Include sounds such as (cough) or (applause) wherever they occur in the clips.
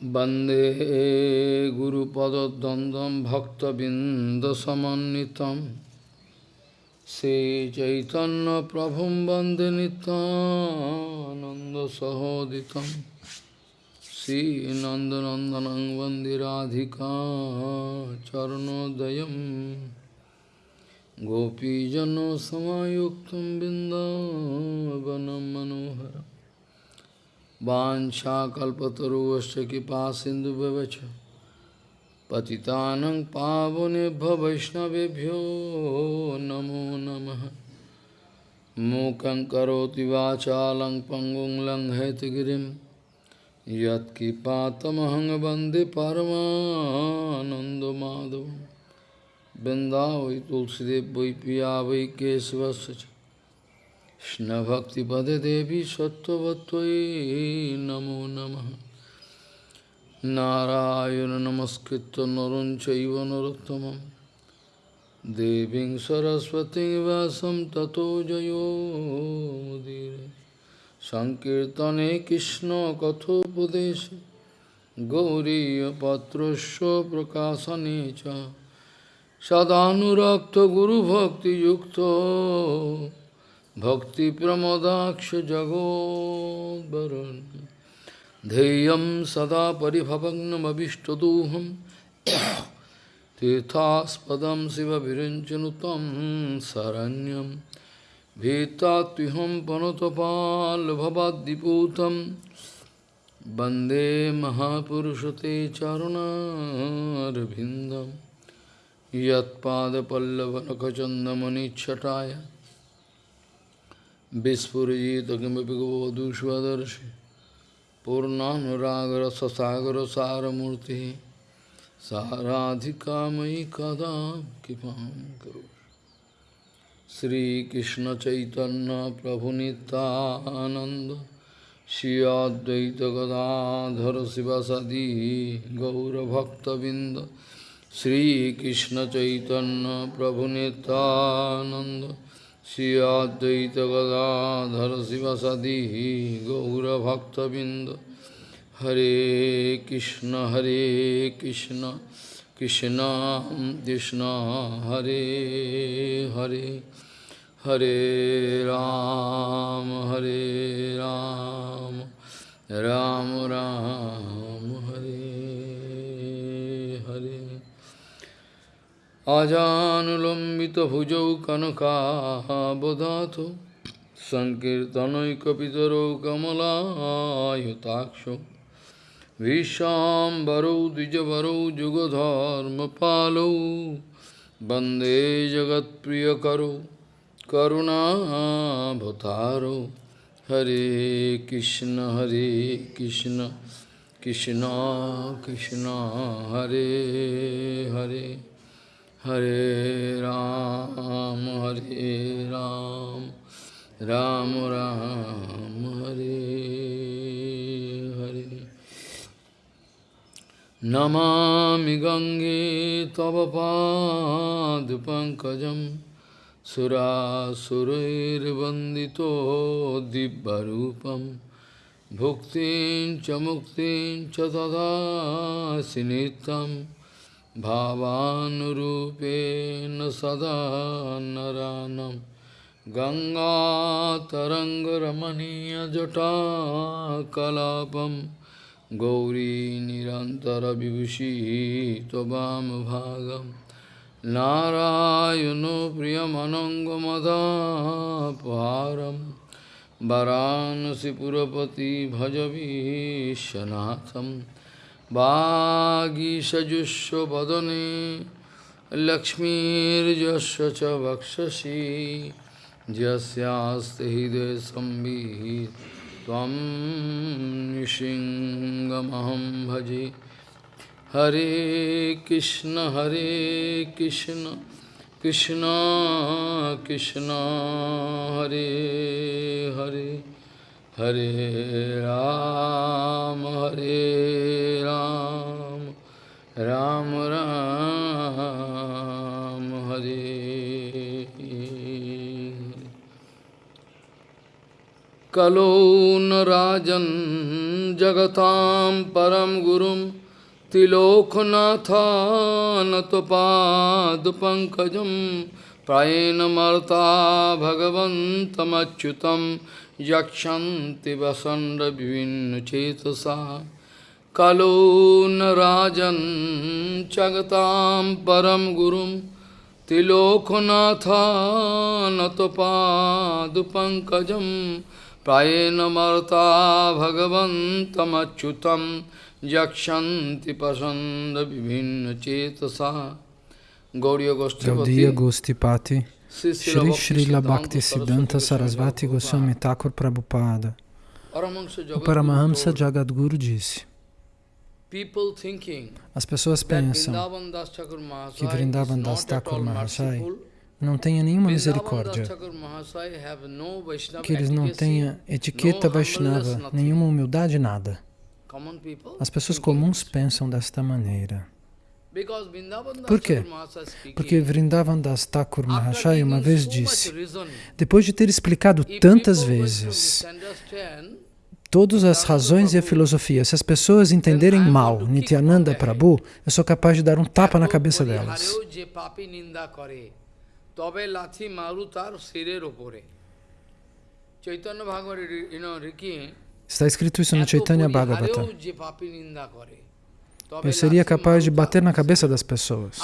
Bande Guru Pada Dandam Bhakta Bindasamanitam Se Chaitanya Prabhum Bande Nanda Sahoditam Sri Nandanandanang Vandiradhika Charanodayam Gopijano Samayuktam Bindavanam Manoharam Vanchakalpataruvaśya kipa sindu bevacha Patitanang pavonebhya vaishnavebhyo namo namaha Mukang karoti vachalang pangong lang hetagirim Yat kipatamahang bande paramanando madhavam Vrindavi tulsidev vai piya vai kesavasacha কৃষ্ণভক্তিপদে দেবী সত্যবত্যই নমো নম। নারায়ণ নমস্কৃত নরঞ্চৈব নরোত্তম দেবীং সরস্বতী ব্যাসম ততো জয়োদীর সংকীর্তনে কৃষ্ণ কথোপদেশ গৌরীপত্রস্য প্রকাশনে চ। সদানুরক্ত গুরুভক্তিযুক্ত Bhakti Pramodaksh Jagod Varun Deyam Sada Paribhavagnam Abhishtaduham. Tithaspadam Siva Virinchanutam Saranyam. Vita Vitatiham Panotapal Bhavadiputam Bande Mahapurushate Charuna Rabindam Yat Pada Pallavanakachandamani Chataya. Vispurjita kimapi gavadu svadarshi Purnanuragra sasagra saramurti Saradhika mai kada kipam karo Sri Krishna Chaitanya Prabhu Nityananda Shri Advaita Gadadhara Sivasadi Gaura Bhakta Binda Sri Krishna Chaitanya Prabhu Nityananda Gaura Bhakta Binda Hare Krishna Hare Krishna Krishna Krishna Hare Hare Hare Ram Hare Ram Ram Ram আজানুলম্বিত ভুজৌ কনকাবদাত সংকীর্তনৈকিতর কমলায়ুতাক্ষ বিশ্বাম্বরৌ দ্বিজবরৌ যুগধর্মপালৌ বন্দে জগৎপ্রিয়করৌ করুণাভতারৌ হরে কৃষ্ণ হরে কৃষ্ণ কৃষ্ণ কৃষ্ণ হরে Hare Hare Ram, Hare Ram, Ram Ram, Hare Hare. Namami Gange Tava Pad Pankajam Sura Surair Vandito Dibbarupam Bhuktin Chamuktin Chatada Sinitam भावानुरूपेण सदा नरानं गङ्गातरङ्गरमणीयजटाकलापं गौरी निरन्तरविभूषी त्ववामभागं नारायणो प्रियमनङ्गमदापहारं वरानसिपुरपति भजवीशनाथम् वागीषजुष्वदने लक्ष्मीर्यस्य च वक्षसि यस्यास्ति हृदय संवित् त्वं निशिङ्गमहं भजे हरे कृष्ण हरे कृष्ण कृष्ण कृष्ण हरे Hare Hare Ram, Hare Ram, Ram Ram, Hare Kalo Narajan jagatam param gurum तिलोकनाथानतपादपङ्कजं प्रायेणमर्ता भगवन्तमच्युतं यक्षन्ति वसण्डविभिन्नचेतसा कलो न राजन् जगतां परं गुरुं। तिलोकनाथानतपादपङ्कजं प्रायेणमर्ता भगवन्तमच्युतं। Yakshanti pasanda vibhinna cetasa Sri Srila Bhakti Siddhanta Sarasvati Goswami Thakur Prabhupada O Paramahamsa Jagadguru disse As pessoas pensam que Vrindavan Das Thakur Mahasai não tenha nenhuma misericórdia, que eles não tenham etiqueta Vaishnava, nenhuma humildade, nada. As pessoas comuns pensam desta maneira. Por quê? Porque Vrindavan Das Thakur Mahashaya uma vez disse, depois de ter explicado tantas vezes todas as razões e a filosofia, se as pessoas entenderem mal Nityananda Prabhu, eu sou capaz de dar um tapa na cabeça delas. Está escrito isso no Chaitanya Bhagavata. Eu seria capaz de bater na cabeça das pessoas.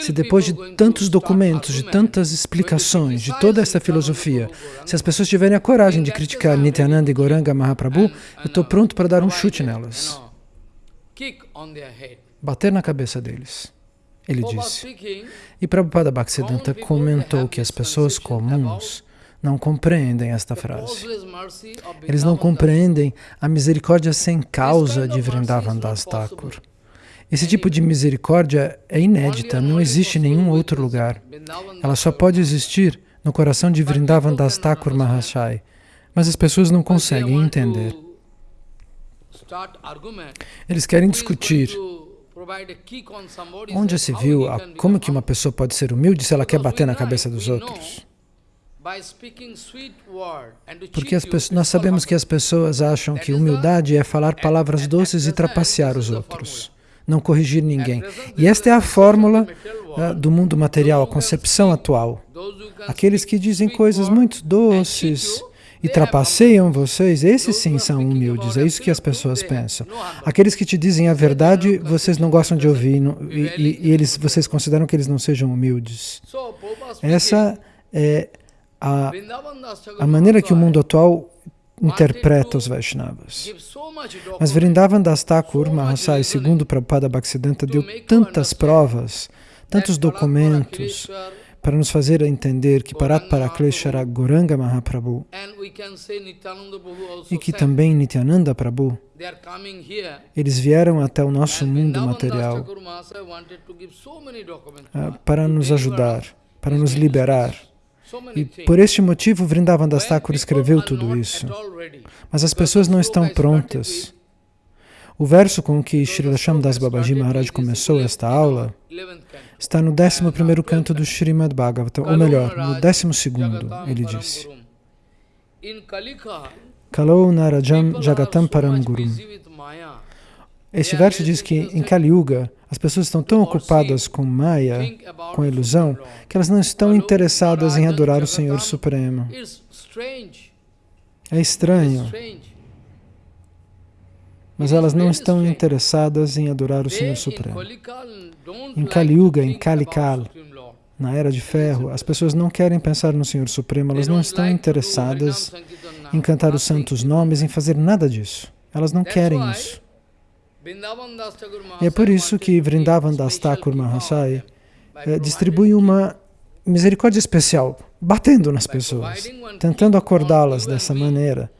Se depois de tantos documentos, de tantas explicações, de toda essa filosofia, se as pessoas tiverem a coragem de criticar Nityananda e Goranga Mahaprabhu, eu estou pronto para dar um chute nelas. Bater na cabeça deles. Ele disse. E Prabhupada Bhaktisiddhanta comentou que as pessoas comuns não compreendem esta frase. Eles não compreendem a misericórdia sem causa de Vrindavan Das Thakur. Esse tipo de misericórdia é inédita, não existe em nenhum outro lugar. Ela só pode existir no coração de Vrindavan Das Thakur Mahashai. Mas as pessoas não conseguem entender. Eles querem discutir Onde se viu a, como que uma pessoa pode ser humilde se ela quer bater na cabeça dos outros? Porque pessoas, nós sabemos que as pessoas acham que humildade é falar palavras doces e trapacear os outros, não corrigir ninguém. E esta é a fórmula uh, do mundo material, a concepção atual. Aqueles que dizem coisas muito doces, e trapaceiam vocês, esses sim são humildes, é isso que as pessoas pensam. Aqueles que te dizem a verdade, vocês não gostam de ouvir não, e, e, e, eles, vocês consideram que eles não sejam humildes. Essa é a, a maneira que o mundo atual interpreta os Vaishnavas. Mas Vrindavan Das Thakur Mahasai, segundo Prabhupada Bhaktisiddhanta, deu tantas provas, tantos documentos, para nos fazer entender que Parat Parakleshara Goranga Mahaprabhu e que também Nityananda Prabhu, eles vieram até o nosso mundo material ah, para nos ajudar, para nos liberar. E por este motivo Vrindavan Das Thakur escreveu tudo isso. Mas as pessoas não estão prontas. O verso com que Srila Shamdas Babaji Maharaj começou esta aula está no 11º canto do Srimad Bhagavatam, ou melhor, no 12º, ele disse. Kalou Narajam Jagatam Param Gurum. Este verso diz que em Kali Yuga as pessoas estão tão ocupadas com Maya, com ilusão, que elas não estão interessadas em adorar o Senhor Supremo. É estranho mas elas não estão interessadas em adorar o Senhor Supremo. Em Kali Yuga, em Kali Kal, na Era de Ferro, as pessoas não querem pensar no Senhor Supremo, elas não estão interessadas em cantar os santos nomes, em fazer nada disso. Elas não querem isso. É por isso que Vrindavan Das Thakur Mahasai eh, distribui uma misericórdia especial, batendo nas pessoas, tentando acordá-las dessa maneira.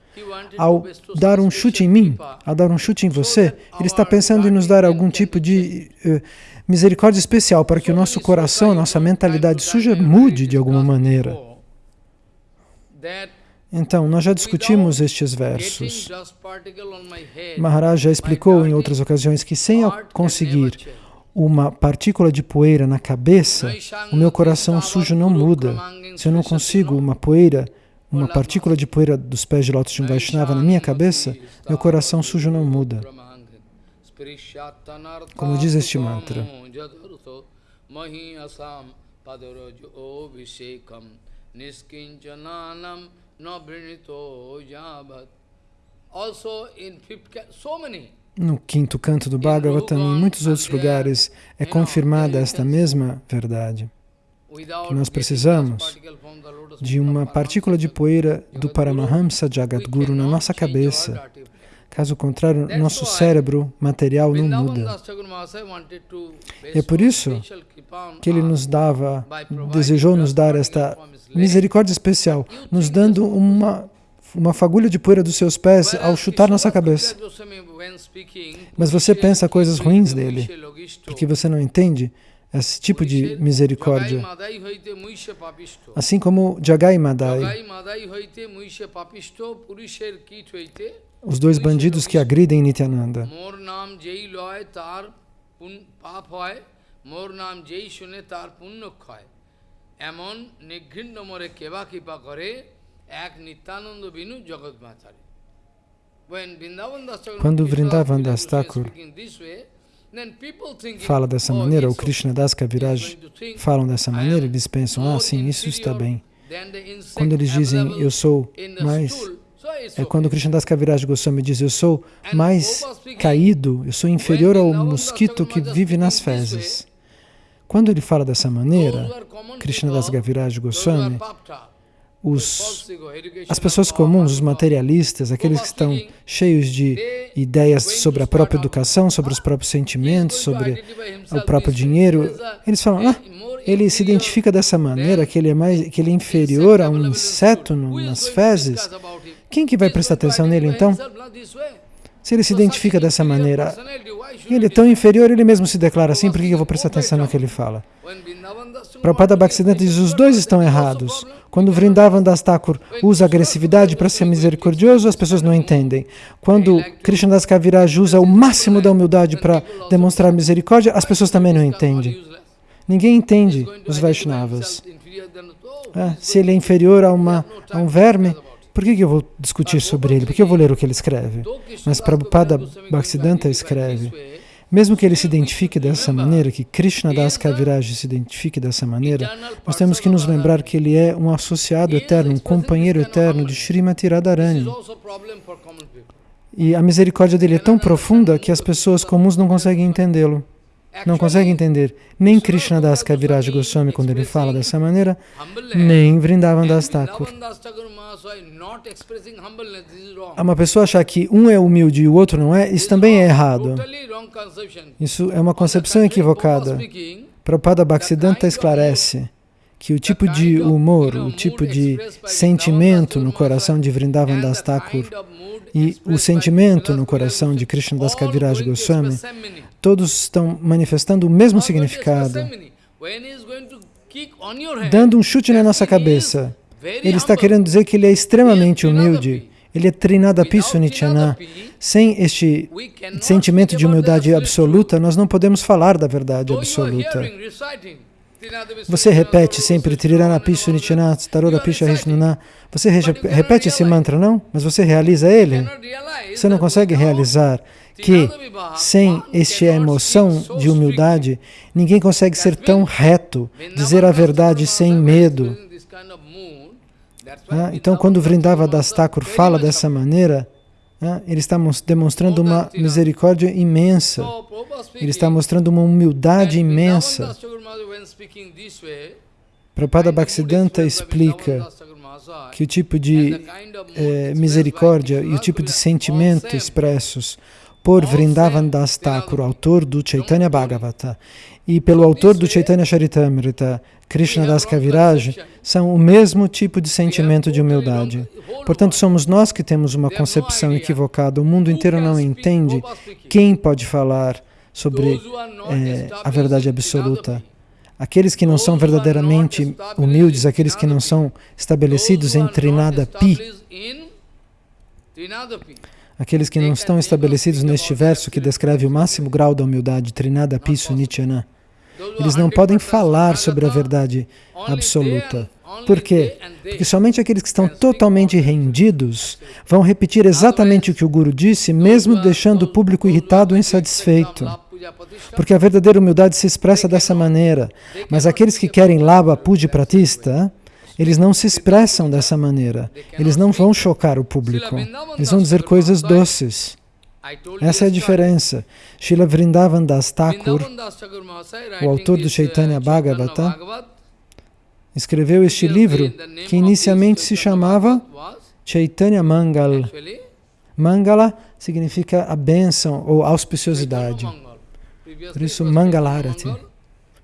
Ao dar um chute em mim, ao dar um chute em você, ele está pensando em nos dar algum tipo de uh, misericórdia especial para que o nosso coração, nossa mentalidade suja mude de alguma maneira. Então, nós já discutimos estes versos. Maharaj já explicou em outras ocasiões que sem conseguir uma partícula de poeira na cabeça, o meu coração sujo não muda. Se eu não consigo uma poeira uma partícula de poeira dos pés de lótus de um Vaishnava na minha cabeça, meu coração sujo não muda. Como diz este mantra. No quinto canto do Bhagavatam e em muitos outros lugares é confirmada esta mesma verdade. Que nós precisamos de uma partícula de poeira do Paramahamsa Jagadguru na nossa cabeça. Caso contrário, nosso cérebro material não muda. E é por isso que ele nos dava, desejou nos dar esta misericórdia especial, nos dando uma, uma fagulha de poeira dos seus pés ao chutar nossa cabeça. Mas você pensa coisas ruins dele, porque você não entende esse tipo de misericórdia. Assim como Jagai Madai, os dois bandidos que agridem Nityananda. এমন নিঘৃণ্য মরে কেবা কৃপা করে এক নিত্যানন্দ বিনু জগৎ মাতারে Quando Vrindavan Das Thakur fala dessa maneira, o Krishna Das Kaviraj falam dessa maneira, eles pensam, ah, sim, isso está bem. Quando eles dizem, eu sou mais... é quando Krishna Das Kaviraj Goswami diz, eu sou mais caído, eu sou inferior ao mosquito que vive nas fezes. Quando ele fala dessa maneira, Krishna Das Gaviraj Goswami, os, as pessoas comuns, os materialistas, aqueles que estão cheios de ideias sobre a própria educação, sobre os próprios sentimentos, sobre o próprio dinheiro, eles falam, ah, ele se identifica dessa maneira, que ele é, mais, que ele é inferior a um inseto nas fezes. Quem que vai prestar atenção nele então? Se ele se identifica dessa maneira, ele é tão inferior, ele mesmo se declara assim, por que eu vou prestar atenção no que ele fala? Prabhupada Bhaktisiddhanta diz, os dois estão errados. Quando Vrindavan Das Thakur usa agressividade para ser misericordioso, as pessoas não entendem. Quando Das Kaviraj usa o máximo da humildade para demonstrar misericórdia, as pessoas também não entendem. Ninguém entende os Vaishnavas. É, se ele é inferior a, uma, a um verme, por que, que eu vou discutir sobre ele? Por que eu vou ler o que ele escreve? Mas Prabhupada Bhaktisiddhanta escreve, mesmo que ele se identifique dessa maneira, que Krishna Das Kaviraj se identifique dessa maneira, nós temos que nos lembrar que ele é um associado eterno, um companheiro eterno de Srimati Radharani. E a misericórdia dele é tão profunda que as pessoas comuns não conseguem entendê-lo não consegue entender nem Krishna Das Kaviraj Goswami quando ele fala dessa maneira, nem Vrindavan Das Thakur. Uma pessoa achar que um é humilde e o outro não é, isso também é errado. Isso é uma concepção equivocada. Prabhupada Bhaktisiddhanta esclarece que o tipo de humor, o tipo de sentimento no coração de Vrindavan Das Thakur e o sentimento no coração de Krishna Das Kaviraj Goswami todos estão manifestando o mesmo significado. Dando um chute na nossa cabeça, ele está querendo dizer que ele é extremamente humilde. Ele é Trinadapi Sunichana. Sem este sentimento de humildade absoluta, nós não podemos falar da verdade absoluta. Você repete sempre Triranapi Sunichana, Tarorapi Shahishnuna. Você repete esse mantra, não? Mas você realiza ele? Você não consegue realizar que sem esta emoção de humildade, ninguém consegue ser tão reto, dizer a verdade sem medo. Ah, então, quando Vrindava Das Thakur fala dessa maneira, ah, ele está demonstrando uma misericórdia imensa, ele está mostrando uma humildade imensa. Prabhupada Bhaktisiddhanta explica que o tipo de eh, misericórdia e o tipo de sentimento expressos por Vrindavan Das Thakur, autor do Chaitanya Bhagavata, e pelo autor do Chaitanya Charitamrita, Krishna Das Kaviraj, são o mesmo tipo de sentimento de humildade. Portanto, somos nós que temos uma concepção equivocada. O mundo inteiro não entende quem pode falar sobre é, a verdade absoluta. Aqueles que não são verdadeiramente humildes, aqueles que não são estabelecidos em Trinada Pi, aqueles que não estão estabelecidos neste verso que descreve o máximo grau da humildade, Trinada Pisu Nityana, eles não podem falar sobre a verdade absoluta. Por quê? Porque somente aqueles que estão totalmente rendidos vão repetir exatamente o que o Guru disse, mesmo deixando o público irritado ou insatisfeito. Porque a verdadeira humildade se expressa dessa maneira. Mas aqueles que querem lava, puja pratista, eles não se expressam dessa maneira. Eles não vão chocar o público. Eles vão dizer coisas doces. Essa é a diferença. Srila Vrindavan Das Thakur, o autor do Chaitanya Bhagavata, escreveu este livro que inicialmente se chamava Chaitanya Mangal. Mangala significa a bênção ou auspiciosidade. Por isso, Mangalarati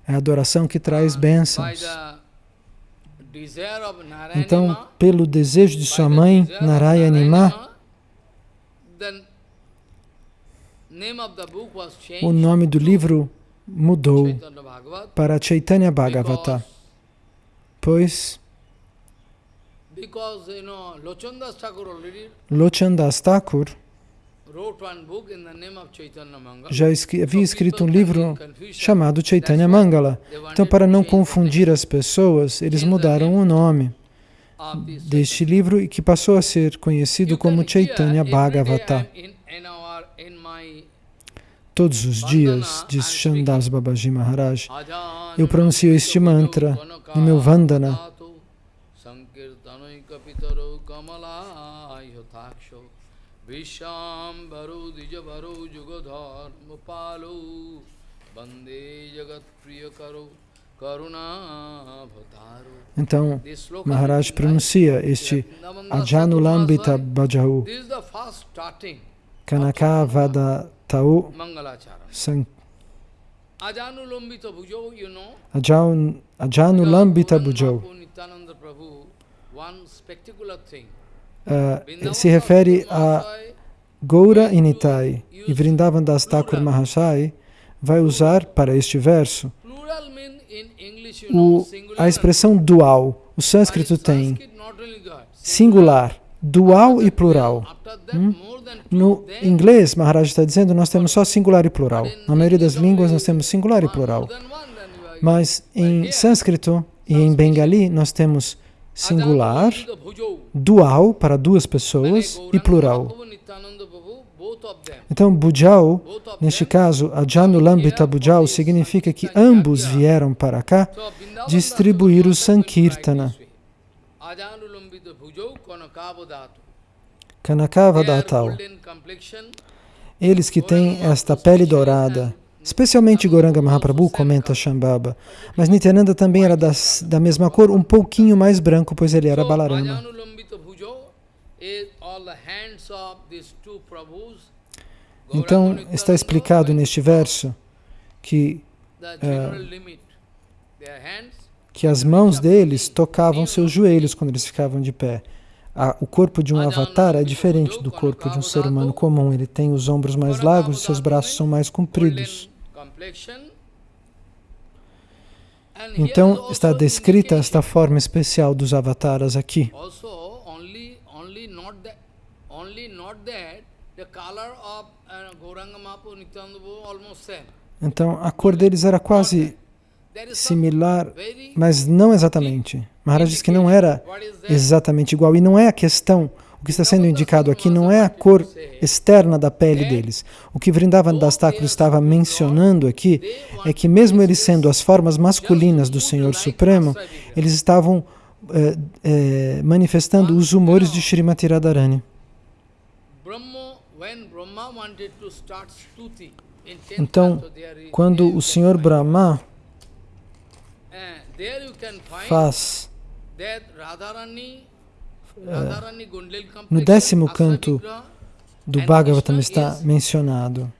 é a adoração que traz bênçãos. Então, pelo desejo de sua mãe, Narayanima, o nome do livro mudou para Chaitanya Bhagavata, pois Lochandas Thakur já havia escrito um livro chamado Chaitanya Mangala. Então, para não confundir as pessoas, eles mudaram o nome deste livro e que passou a ser conhecido como Chaitanya Bhagavata. Todos os dias, diz Shandas Babaji Maharaj, eu pronuncio este mantra no meu Vandana. Vishambaro Dijabaro Jugodharma Palo Bande Jagat Priyakaro então, Maharaj pronuncia este Ajanulambita Bhajahu Kanakavada Tau San Ajanulambita Bhujau uh, se refere a Goura Initai e Vrindavan Das Thakur Mahashai vai usar para este verso o, a expressão dual. O sânscrito tem singular, dual e plural. Hum? No inglês, Maharaj está dizendo, nós temos só singular e plural. Na maioria das línguas, nós temos singular e plural. Mas em sânscrito e em bengali, nós temos singular, dual para duas pessoas e plural. Então, Bujau, neste caso, Ajanulambita Bujau, significa que ambos vieram para cá distribuir o Sankirtana. Kanakavadatal. Eles que têm esta pele dourada, Especialmente Goranga Mahaprabhu, comenta Shambhava. Mas Nityananda também era das, da mesma cor, um pouquinho mais branco, pois ele era Balarama. Então, está explicado neste verso que, uh, que as mãos deles tocavam seus joelhos quando eles ficavam de pé. O corpo de um avatar é diferente do corpo de um ser humano comum. Ele tem os ombros mais largos e seus braços são mais compridos. Então, está descrita esta forma especial dos avataras aqui. Então, a cor deles era quase similar, mas não exatamente. Maharaj diz que não era exatamente igual, e não é a questão o que está sendo indicado aqui não é a cor externa da pele deles. O que Vrindavan Das Thakur estava mencionando aqui é que mesmo eles sendo as formas masculinas do Senhor Supremo, eles estavam eh, eh, manifestando os humores de Srimati Radharani. Então, quando o Senhor Brahma faz. no décimo canto do Bhagavatam está mencionado.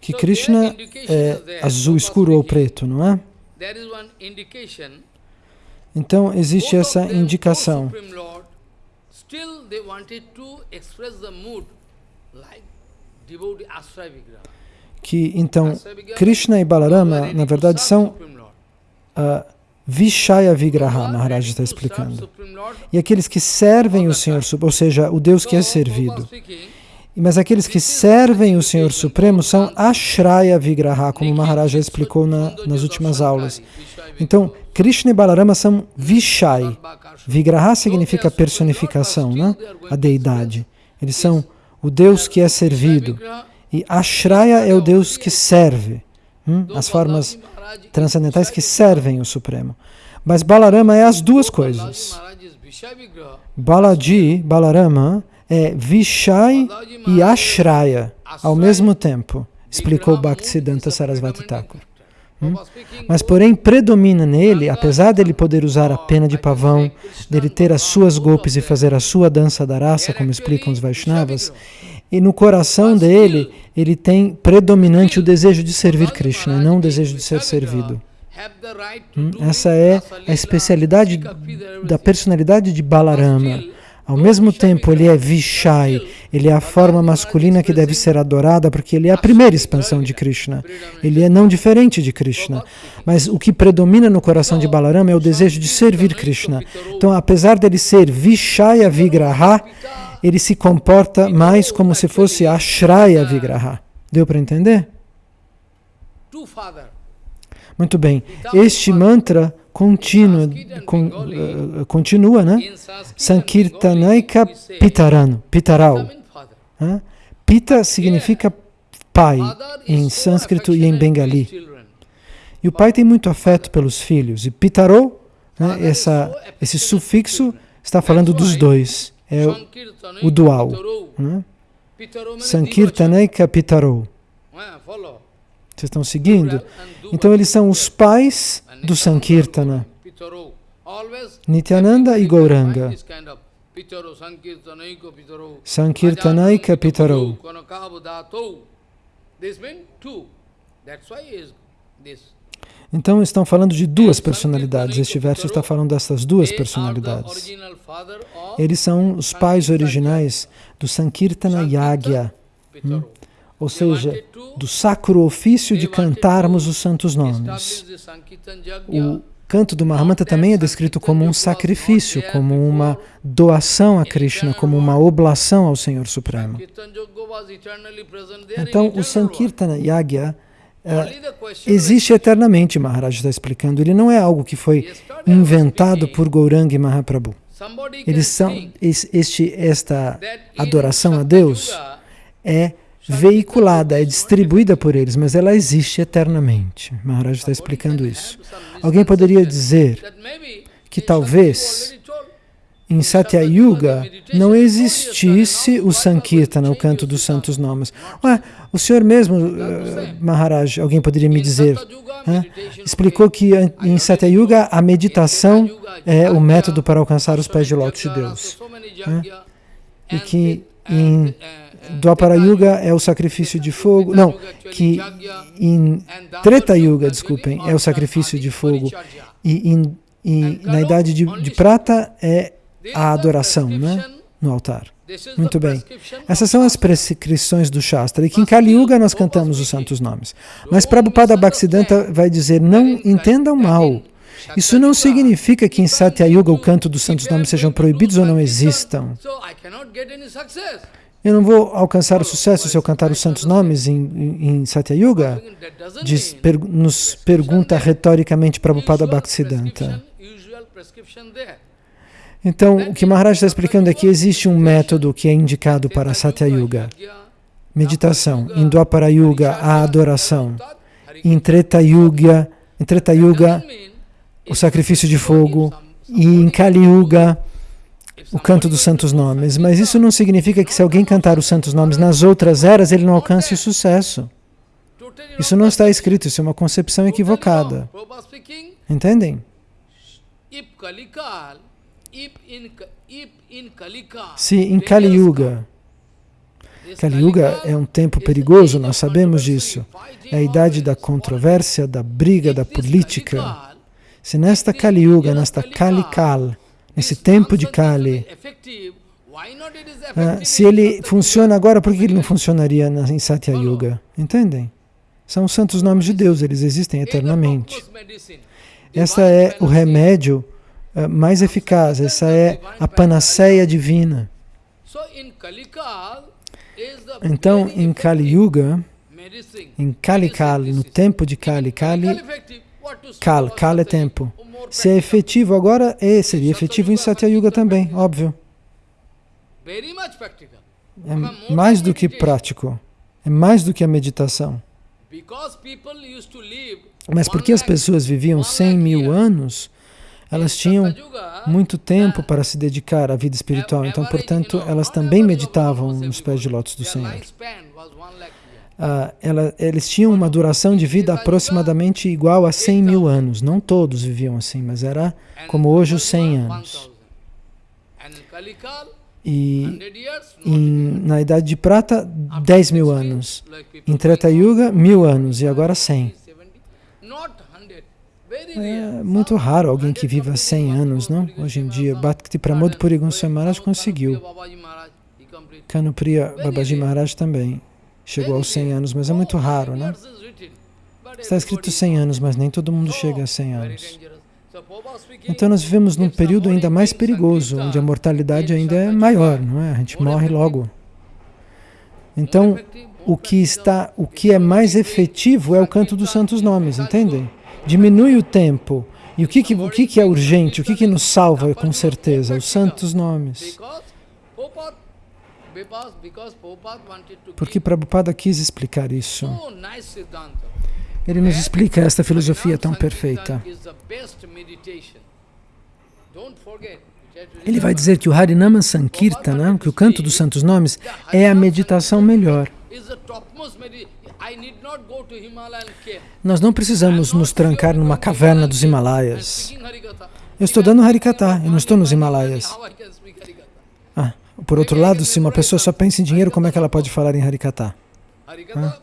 Que Krishna é azul escuro ou preto, não é? Então existe essa indicação. Que então Krishna e Balarama, na verdade, são uh, Vishaya Vigraha, Maharaj está explicando. E aqueles que servem o Senhor, ou seja, o Deus que é servido. Mas aqueles que servem o Senhor Supremo são Ashraya Vigraha, como o Maharaja explicou na, nas últimas aulas. Então, Krishna e Balarama são Vishai. Vigraha significa personificação, né? a deidade. Eles são o Deus que é servido. E Ashraya é o Deus que serve. Hum? As formas transcendentais que servem o Supremo. Mas Balarama é as duas coisas. Balaji, Balarama, é Vishai e Ashraya ao mesmo tempo, explicou Bhaktisiddhanta Sarasvati Thakur. Hum? Mas, porém, predomina nele, apesar dele poder usar a pena de pavão, dele ter as suas golpes e fazer a sua dança da raça, como explicam os Vaishnavas, e no coração dele, ele tem predominante o desejo de servir Krishna, e não o desejo de ser servido. Hum? Essa é a especialidade da personalidade de Balarama. Ao mesmo tempo, ele é Vishai, ele é a forma masculina que deve ser adorada, porque ele é a primeira expansão de Krishna. Ele é não diferente de Krishna. Mas o que predomina no coração de Balarama é o desejo de servir Krishna. Então, apesar dele ser Vishaya Vigraha, ele se comporta mais como se fosse Ashraya Vigraha. Deu para entender? Muito bem. Este mantra continua, con, uh, continua né? Sankirtanaika Pitarano, Pitaral. Uh, Pita significa pai em sânscrito e em bengali. E o pai tem muito afeto pelos filhos. E Pitaro, né, essa, esse sufixo, está falando dos dois. É o, dual. Né? Sankirtanaika Pitaro. Vocês estão seguindo? Então eles são os pais do Sankirtana. Nityananda e Gauranga. Sankirtanaika Pitaro. Então estão falando de duas personalidades. Este verso está falando dessas duas personalidades. Eles são os pais originais do Sankirtana Yagya. Hum? ou seja, do sacro ofício de cantarmos os santos nomes. O canto do Mahamanta também é descrito como um sacrifício, como uma doação a Krishna, como uma oblação ao Senhor Supremo. Então, o Sankirtana Yagya existe eternamente, Maharaj está explicando. Ele não é algo que foi inventado por Gauranga e Mahaprabhu. Eles são, este, esta adoração a Deus é veiculada, é distribuída por eles, mas ela existe eternamente. Maharaj está explicando isso. Alguém poderia dizer que talvez em Satya Yuga não existisse o Sankirtana, o canto dos santos nomes. Ué, o senhor mesmo, uh, Maharaj, alguém poderia me dizer, uh, explicou que em Satya Yuga a meditação é o método para alcançar os pés de lótus de Deus. Uh, e que em Dwapara Yuga é o sacrifício de fogo, não, que em Treta Yuga, desculpem, é o sacrifício de fogo, e, em, e na Idade de, de Prata é a adoração, né, no altar. Muito bem. Essas são as prescrições do Shastra. E que em Kali Yuga nós cantamos os santos nomes. Mas Prabhupada Bhaktisiddhanta vai dizer, não entendam mal. Isso não significa que em Satya Yuga o canto dos santos nomes sejam proibidos ou não existam. Eu não vou alcançar o sucesso se eu cantar os santos nomes em, em, em? Diz, per, nos pergunta retoricamente Prabhupada Bhaktisiddhanta. Então, o que Maharaj está explicando é que existe um método que é indicado para Satya Yuga. Meditação. Em Dwapara Yuga, a adoração. Em Treta Yuga, em Treta Yuga o sacrifício de fogo. E em Kali Yuga, o canto dos santos nomes, mas isso não significa que se alguém cantar os santos nomes nas outras eras, ele não alcance sucesso. Isso não está escrito, isso é uma concepção equivocada. Entendem? Se em Kali Yuga, Kali Yuga é um tempo perigoso, nós sabemos disso. É a idade da controvérsia, da briga, da política. Se nesta Kali Yuga, nesta Kali Kal, nesse tempo de Kali. Ah, se ele funciona agora, por que ele não funcionaria em Satya Yuga? Entendem? São os santos nomes de Deus, eles existem eternamente. Essa é o remédio mais eficaz, essa é a panaceia divina. Então, em Kali Yuga, em Kali Kali, no tempo de Kali Kali, Kal, Kal é tempo. Se é efetivo agora, é, seria efetivo em Satya Yuga também, óbvio. É mais do que prático, é mais do que a meditação. Mas porque as pessoas viviam 100 mil anos, elas tinham muito tempo para se dedicar à vida espiritual, então, portanto, elas também meditavam nos pés de lótus do Senhor. Ah, ela, eles tinham uma duração de vida aproximadamente igual a 100 mil anos. Não todos viviam assim, mas era como hoje os 100 anos. E em, na Idade de Prata, 10 mil anos. Em Treta Yuga, mil anos. E agora 100. É muito raro alguém que viva 100 anos, não? Hoje em dia, Bhakti Pramod Puri Maharaj conseguiu. Kanupriya Babaji Maharaj também chegou aos 100 anos, mas é muito raro, né? Está escrito 100 anos, mas nem todo mundo chega a 100 anos. Então nós vivemos num período ainda mais perigoso, onde a mortalidade ainda é maior, não é? A gente morre logo. Então, o que está, o que é mais efetivo é o canto dos santos nomes, entendem? Diminui o tempo. E o que, que, o que, que é urgente, o que, que nos salva com certeza? Os santos nomes. Porque Prabhupada quis explicar isso. Ele nos explica esta filosofia tão perfeita. Ele vai dizer que o Harinama Sankirtana, que o canto dos santos nomes, é a meditação melhor. Nós não precisamos nos trancar numa caverna dos Himalaias. Eu estou dando Harikata, eu não estou nos Himalaias. Ah, por outro lado, se uma pessoa só pensa em dinheiro, como é que ela pode falar em Harikata? Ah.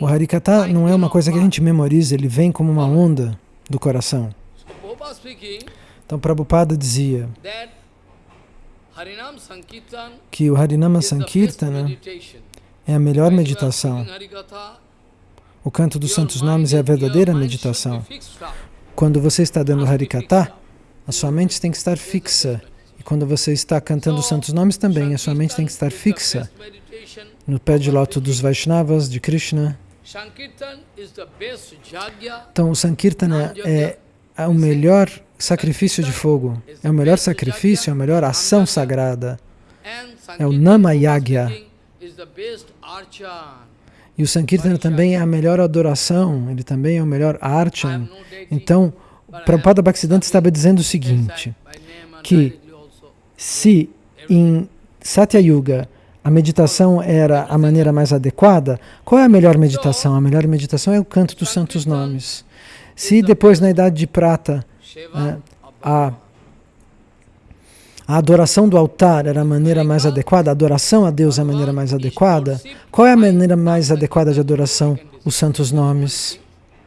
O Harikata não é uma coisa que a gente memoriza, ele vem como uma onda do coração. Então Prabhupada dizia que o Harinama Sankirtana é a melhor meditação. O canto dos santos nomes é a verdadeira meditação. Quando você está dando Harikata, a sua mente tem que estar fixa. E quando você está cantando os santos nomes também, a sua mente tem que estar fixa no pé de loto dos Vaishnavas, de Krishna. Então, o Sankirtana é o melhor sacrifício de fogo, é o melhor sacrifício, é a melhor ação sagrada. É o Nama Yagya. E o Sankirtana também é a melhor adoração, ele também é o melhor archan. Então, Prabhupada Bhaktisiddhanta estava dizendo o seguinte, que se em Satya Yuga a meditação era a maneira mais adequada, qual é a melhor meditação? A melhor meditação é o canto dos santos nomes. Se depois, na Idade de Prata, né, a, a adoração do altar era a maneira mais adequada, a adoração a Deus é a maneira mais adequada, qual é a maneira mais adequada de adoração? Os santos nomes.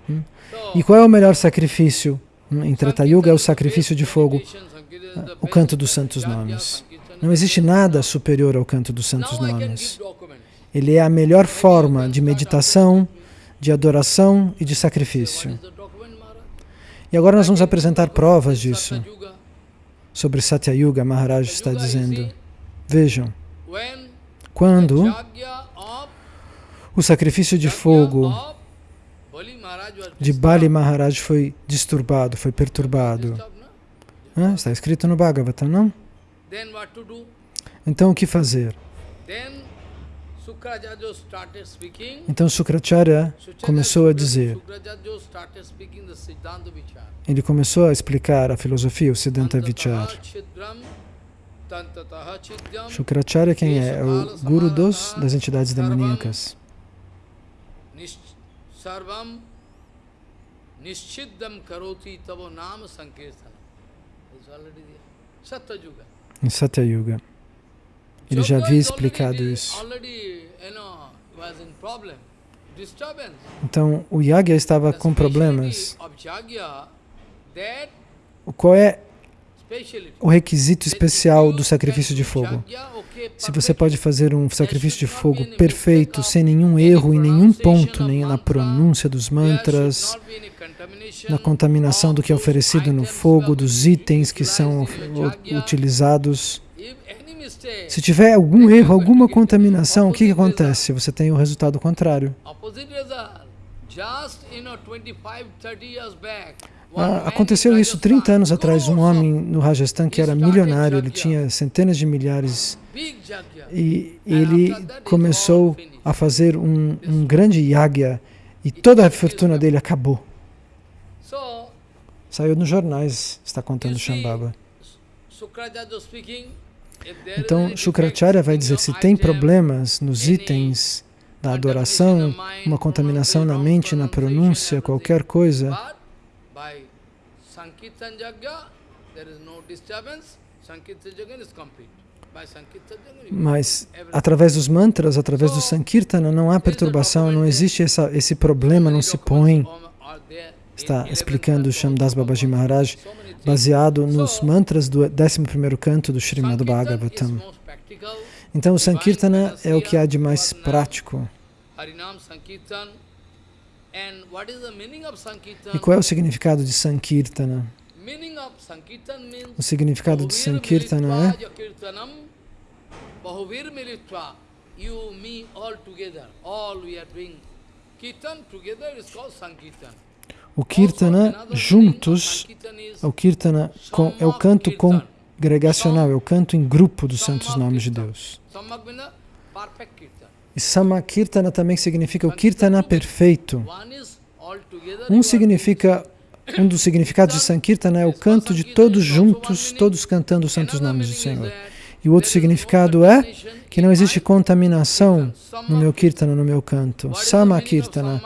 Hum? E qual é o melhor sacrifício? Hum, em Treta é o sacrifício de fogo, o canto dos santos nomes. Não existe nada superior ao canto dos santos nomes. Ele é a melhor forma de meditação, de adoração e de sacrifício. E agora nós vamos apresentar provas disso. Sobre Satya Yuga, Maharaj está dizendo. Vejam, quando o sacrifício de fogo de Bali Maharaj foi disturbado, foi perturbado. Ah, está escrito no Bhagavatam, não? Então o que fazer? Então Sukracharya começou a dizer, ele começou a explicar a filosofia, o Siddhanta Vichar. Shukracharya quem é? É o guru dos, das entidades demoníacas. Nischiddam karoti tavo nama sankirtana. Satyuga em Satya Yuga. Ele já havia explicado isso. Então, o Yagya estava com problemas. Qual é o requisito especial do sacrifício de fogo? Se você pode fazer um sacrifício de fogo perfeito, sem nenhum erro em nenhum ponto, nem na pronúncia dos mantras, na contaminação do que é oferecido no fogo, dos itens que são utilizados. Se tiver algum erro, alguma contaminação, o que, que acontece? Você tem o resultado contrário. Ah, aconteceu isso 30 anos atrás. Um homem no Rajasthan que era milionário, ele tinha centenas de milhares e ele começou a fazer um, um grande yagya e toda a fortuna dele acabou. Saiu nos jornais, está contando Shambhava. Então, Shukracharya vai dizer, se tem problemas nos itens da adoração, uma contaminação na mente, na pronúncia, qualquer coisa, mas através dos mantras, através do Sankirtana, não há perturbação, não existe essa, esse problema, não se põe. Está explicando Shamdas Babaji Maharaj, baseado nos mantras do 11º canto do Srimad Bhagavatam. Então o Sankirtana é o que há de mais prático. E qual é o significado de Sankirtana? O significado de Sankirtana é o Kirtana juntos, o Kirtana é o canto congregacional, é o canto em grupo dos santos nomes de Deus. E Samakirtana também significa o Kirtana perfeito. Um significa um dos significados de Sankirtana é o canto de todos juntos, todos cantando os santos nomes do Senhor. E o outro significado é que não existe contaminação no meu Kirtana, no meu canto. Samakirtana.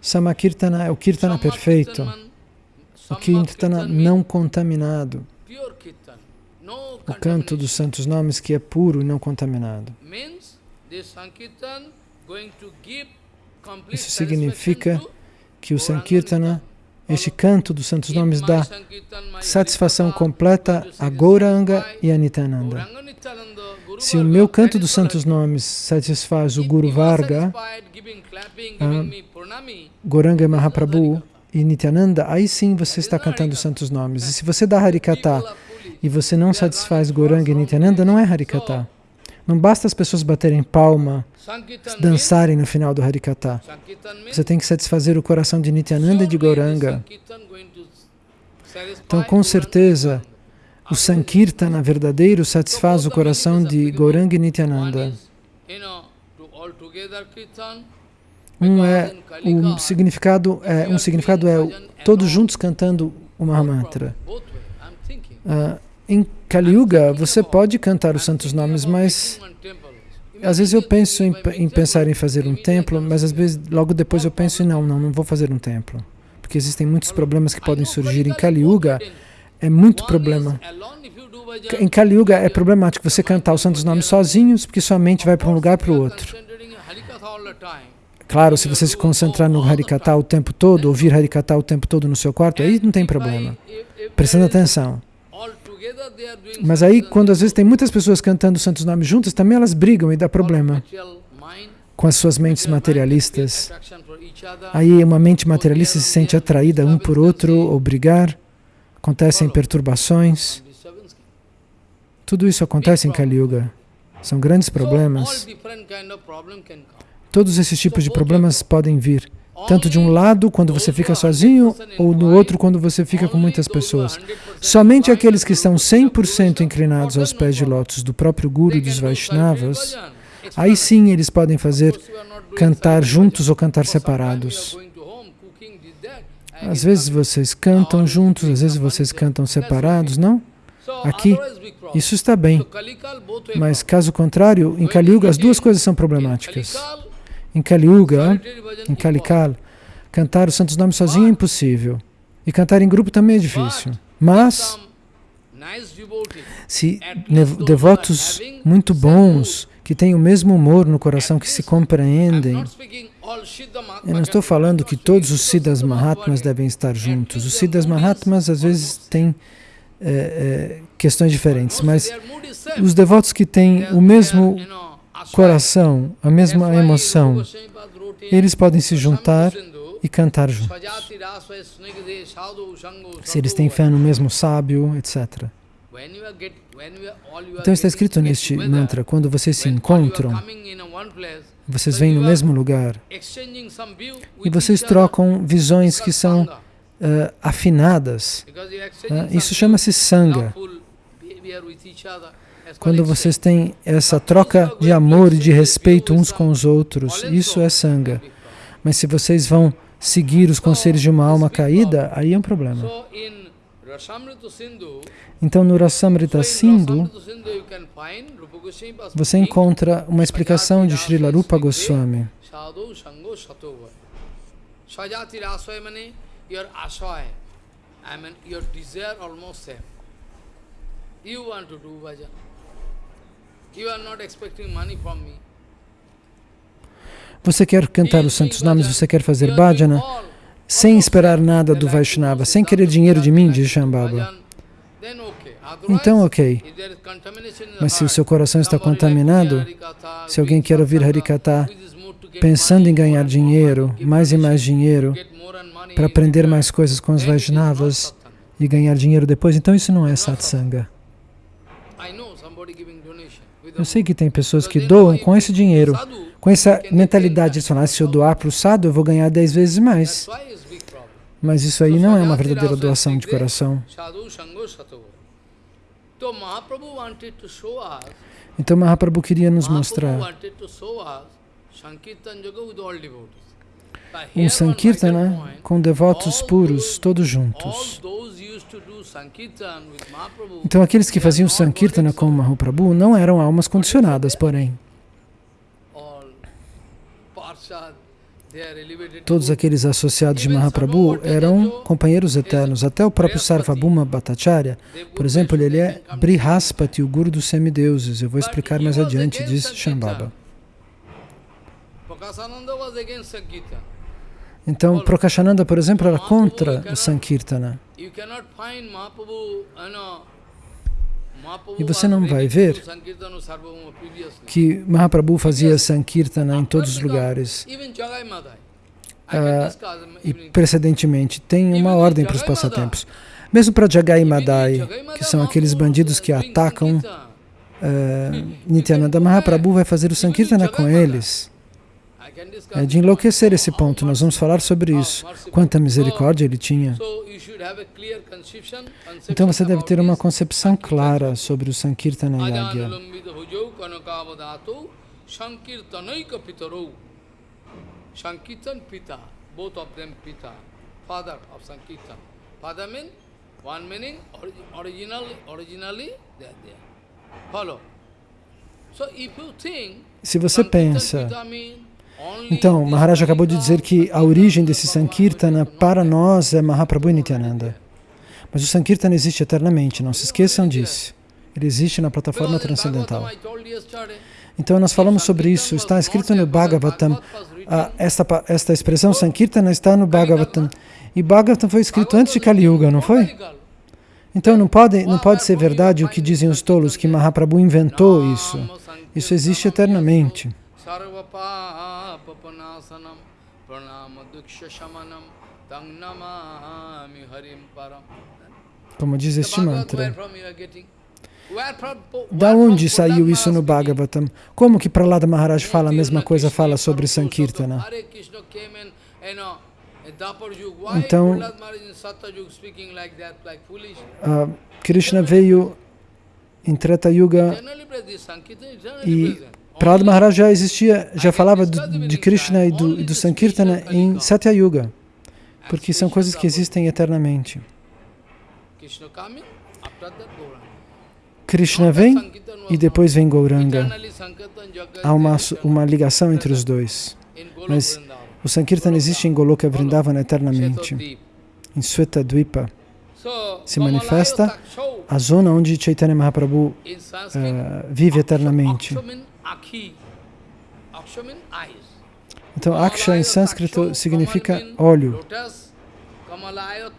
Samakirtana é o Kirtana perfeito. O Kirtana não contaminado. O canto dos santos nomes que é puro e não contaminado. Isso significa que o Sankirtana este canto dos santos nomes dá satisfação completa a Gauranga e a Nityananda. Se o meu canto dos santos nomes satisfaz o Guru Varga, Gauranga e Mahaprabhu e Nityananda, aí sim você está cantando os santos nomes. E se você dá Harikata e você não satisfaz Gauranga e Nityananda, não é Harikata. Não basta as pessoas baterem palma, dançarem no final do Harikata. Você tem que satisfazer o coração de Nityananda e de Gauranga. Então, com certeza, o Sankirtana verdadeiro satisfaz o coração de Gauranga e Nityananda. Um é o significado é um significado é todos juntos cantando o Mahamantra. Uh, em Kali Yuga, você pode cantar os santos nomes, mas às vezes eu penso em, em, pensar em fazer um templo, mas às vezes logo depois eu penso, não, não, não vou fazer um templo. Porque existem muitos problemas que podem surgir. Em Kali Yuga é muito problema. Em Kali Yuga é problemático você cantar os santos nomes sozinhos, porque sua mente vai para um lugar para o outro. Claro, se você se concentrar no Harikata o tempo todo, ouvir Harikata o tempo todo no seu quarto, aí não tem problema. Prestando atenção. Mas aí, quando às vezes tem muitas pessoas cantando os santos nomes juntas, também elas brigam e dá problema com as suas mentes materialistas. Aí uma mente materialista se sente atraída um por outro ou brigar, acontecem perturbações. Tudo isso acontece em Kali Yuga. São grandes problemas. Todos esses tipos de problemas podem vir tanto de um lado quando você fica sozinho ou no outro quando você fica com muitas pessoas. Somente aqueles que estão 100% inclinados aos pés de lótus do próprio Guru dos Vaishnavas, aí sim eles podem fazer cantar juntos ou cantar separados. Às vezes vocês cantam juntos, às vezes vocês cantam separados, não? Aqui, isso está bem. Mas caso contrário, em Kali Yuga as duas coisas são problemáticas. Em Kali Yuga, em Kalikal, cantar os santos nomes sozinho é impossível. E cantar em grupo também é difícil. Mas, se devotos muito bons, que têm o mesmo humor no coração, que se compreendem, eu não estou falando que todos os Siddhas Mahatmas devem estar juntos. Os Siddhas Mahatmas às vezes têm é, é, questões diferentes, mas os devotos que têm o mesmo coração, a mesma emoção, eles podem se juntar e cantar juntos. Se eles têm fé no mesmo sábio, etc. Então está escrito neste mantra, quando vocês se encontram, vocês vêm no mesmo lugar e vocês trocam visões que são uh, afinadas. Uh, isso chama-se Sangha. Quando vocês têm essa troca de amor e de respeito uns com os outros, isso é Sangha. Mas se vocês vão seguir os conselhos de uma alma caída, aí é um problema. Então, no Rasamrita Sindhu, você encontra uma explicação de Srila Rupa Goswami. I mean your desire almost same. You want to do bhajan. You are not expecting money from me. Você quer cantar os santos nomes, você quer fazer bhajana, sem esperar nada do Vaishnava, sem querer dinheiro de mim, diz Shambhava. Então, ok. Mas se o seu coração está contaminado, se alguém quer ouvir Harikata pensando em ganhar dinheiro, mais e mais dinheiro, para aprender mais coisas com os Vaishnavas e ganhar dinheiro depois, então isso não é satsanga. Eu sei que tem pessoas que doam com esse dinheiro, com essa mentalidade de falar, se eu doar para o sadhu, eu vou ganhar dez vezes mais. Mas isso aí não é uma verdadeira doação de coração. Então Mahaprabhu queria nos mostrar um Sankirtana com devotos puros, todos juntos. Então aqueles que faziam Sankirtana com Mahaprabhu não eram almas condicionadas, porém. Todos aqueles associados de Mahaprabhu eram companheiros eternos. Até o próprio Sarvabhuma Bhattacharya, por exemplo, ele é Brihaspati, o guru dos semideuses. Eu vou explicar mais adiante, diz Shambhava. Então, Prakashananda, por exemplo, era contra o Sankirtana. E você não vai ver que Mahaprabhu fazia Sankirtana em todos os lugares. Ah, e precedentemente, tem uma ordem para os passatempos. Mesmo para Jagai Madai, que são aqueles bandidos que atacam uh, (laughs) Nityananda, Mahaprabhu vai fazer o Sankirtana com eles. É de enlouquecer esse ponto, nós vamos falar sobre isso. Quanta misericórdia ele tinha. Então você deve ter uma concepção clara sobre o Sankirtana Yagya. Se você pensa então, Maharaj acabou de dizer que a origem desse Sankirtana para nós é Mahaprabhu Nityananda. Mas o Sankirtana existe eternamente, não se esqueçam disso. Ele existe na plataforma transcendental. Então, nós falamos sobre isso, está escrito no Bhagavatam. Ah, esta, esta expressão Sankirtana está no Bhagavatam. E Bhagavatam foi escrito antes de Kali Yuga, não foi? Então, não pode, não pode ser verdade o que dizem os tolos, que Mahaprabhu inventou isso. Isso existe eternamente. Param. Como diz este mantra. Da onde saiu isso no Bhagavatam? Como que Prahlada Maharaj fala a mesma coisa, fala sobre Sankirtana? Então, uh, Krishna veio em Treta Yuga e Prahlada Maharaj já existia, já falava do, de Krishna e do, e do Sankirtana em Satya Yuga, porque são coisas que existem eternamente. Krishna vem e depois vem Gauranga. Há uma, uma ligação entre os dois. Mas o Sankirtan existe em Goloka Vrindavana eternamente. Em Sweta Dvipa se manifesta a zona onde Chaitanya Mahaprabhu uh, vive eternamente. Então, Aksha em sânscrito significa olho. Kamalaya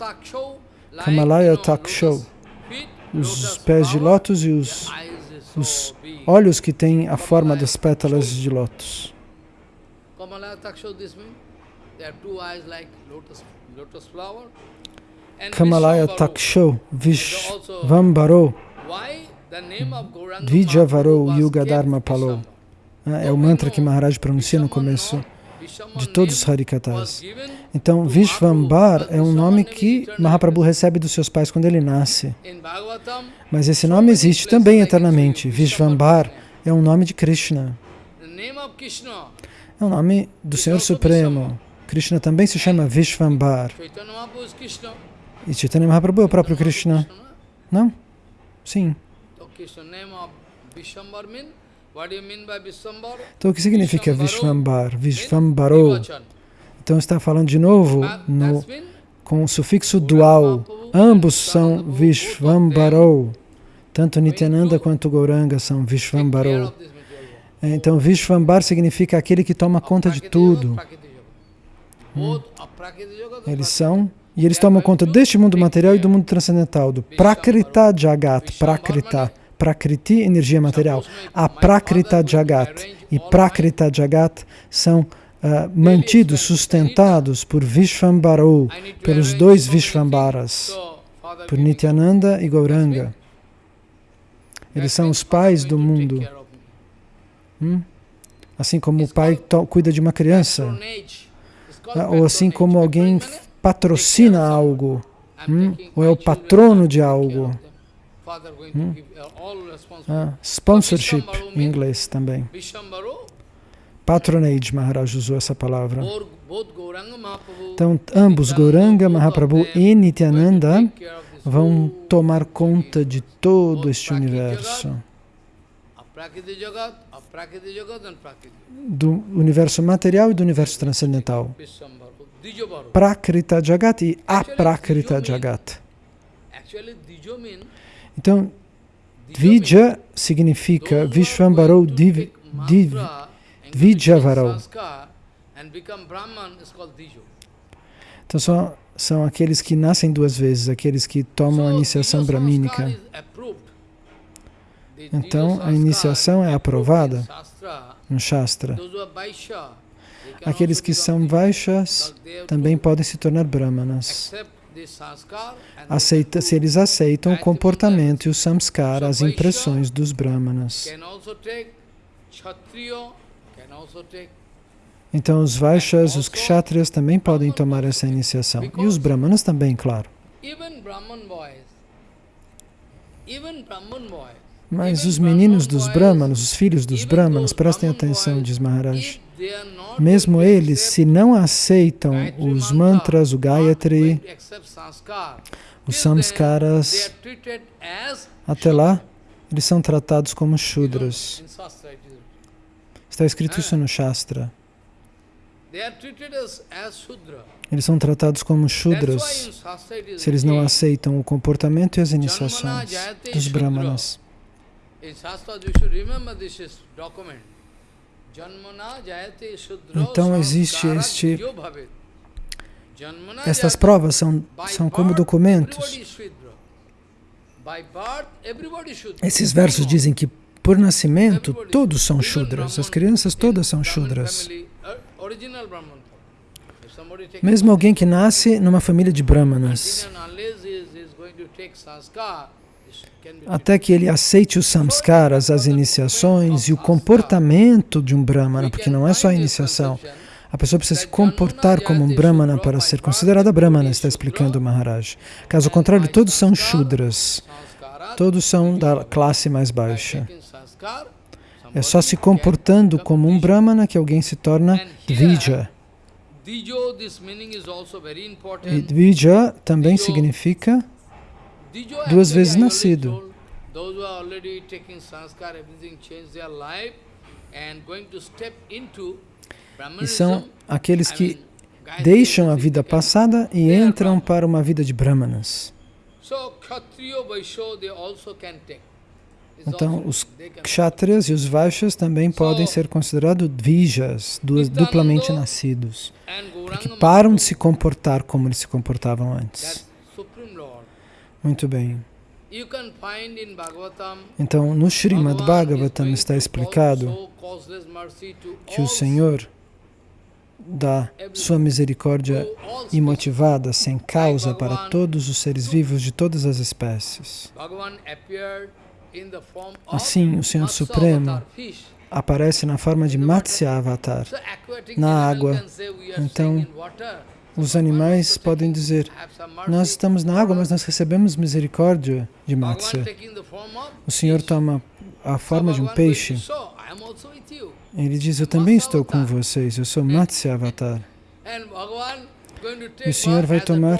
Taksho. Os pés de lótus e os, os olhos que têm a forma das pétalas de lótus. Kamalaya Taksho Vishvambaro Vijavaro Yuga Dharma Palo. É o mantra que Maharaj pronuncia no começo de todos os Harikatas. Então, Vishvambar é um nome que Mahaprabhu recebe dos seus pais quando ele nasce. Mas esse nome existe também eternamente. Vishvambar é um nome de Krishna. É o nome do Senhor Supremo. Krishna também se chama Vishvambar. E Chaitanya Mahaprabhu é o próprio Krishna? Não? Sim. Então o que significa Vishvambar? Vishvambaro. Então está falando de novo no, com o sufixo dual. Ambos são Vishvambaro. Tanto Nityananda quanto Gauranga são Vishvambaro. Então Vishvambar significa aquele que toma conta de tudo. Hum. Eles são, e eles tomam conta deste mundo material e do mundo transcendental, do Prakrita Jagat, Prakrita. Prakriti, energia material. A Prakrita Jagat e Prakrita Jagat são uh, mantidos, sustentados por Vishvambaro, pelos dois Vishvambaras, por Nityananda e Gauranga. Eles são os pais do mundo. Hum? Assim como o pai cuida de uma criança. Ah, ou assim como alguém patrocina algo. Hum? Ou é o patrono de algo. Hum? Ah, sponsorship em inglês também. Patronage, Maharaj usou essa palavra. Então, ambos, Gauranga, Mahaprabhu e Nityananda, vão tomar conta de todo este universo. Do universo material e do universo transcendental. Prakrita Jagat e Aprakrita Jagat. Então, Dvija significa Div, Div, Dvijavaro. Então, são, são aqueles que nascem duas vezes, aqueles que tomam a iniciação brahmínica. Então, a iniciação é aprovada no Shastra. Aqueles que são Vaishyas também podem se tornar Brahmanas aceita, se eles aceitam o comportamento e o samskara, as impressões dos brahmanas. Então os Vaishyas, os Kshatriyas também podem tomar essa iniciação. E os Brahmanas também, claro. Mas os meninos dos Brahmanas, os filhos dos Brahmanas, prestem atenção, diz Maharaj. Mesmo eles, se não aceitam os mantras, o Gayatri, os samskaras, até lá, eles são tratados como Shudras. Está escrito isso no Shastra. Eles são tratados como Shudras se eles não aceitam o comportamento e as iniciações dos Brahmanas. Então existe este... Estas provas são, são como documentos. Esses versos dizem que por nascimento todos são Shudras, as crianças todas são Shudras. Mesmo alguém que nasce numa família de Brahmanas, até que ele aceite os samskaras, as iniciações e o comportamento de um brahmana, porque não é só a iniciação. A pessoa precisa se comportar como um brahmana para ser considerada brahmana, está explicando o Maharaj. Caso contrário, todos são shudras. Todos são da classe mais baixa. É só se comportando como um brahmana que alguém se torna dvija. E dvija também significa duas vezes nascido. E são aqueles que deixam a vida passada e entram para uma vida de brahmanas. Então, os kshatriyas e os vaishyas também podem ser considerados dvijas, duplamente nascidos, porque param de se comportar como eles se comportavam antes. Muito bem. Então, no Srimad Bhagavatam está explicado que o Senhor dá sua misericórdia imotivada, sem causa, para todos os seres vivos de todas as espécies. Assim, o Senhor Supremo aparece na forma de Matsya Avatar, na água. Então, os animais podem dizer, nós estamos na água, mas nós recebemos misericórdia de Matsya. O Senhor toma a forma de um peixe. Ele diz, eu também estou com vocês, eu sou Matsya Avatar. E o Senhor vai tomar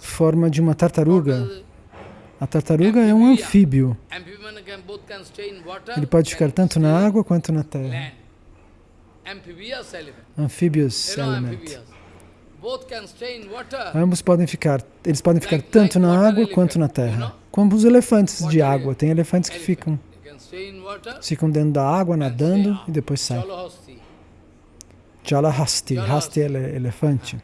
forma de uma tartaruga. A tartaruga é um anfíbio. Ele pode ficar tanto na água quanto na terra. Amphibious element. Ambos podem ficar, eles podem ficar tanto na água quanto na terra. Como os elefantes de água. Tem elefantes que ficam, ficam dentro da água, nadando e depois saem. Jalahasti. Hasti é elefante.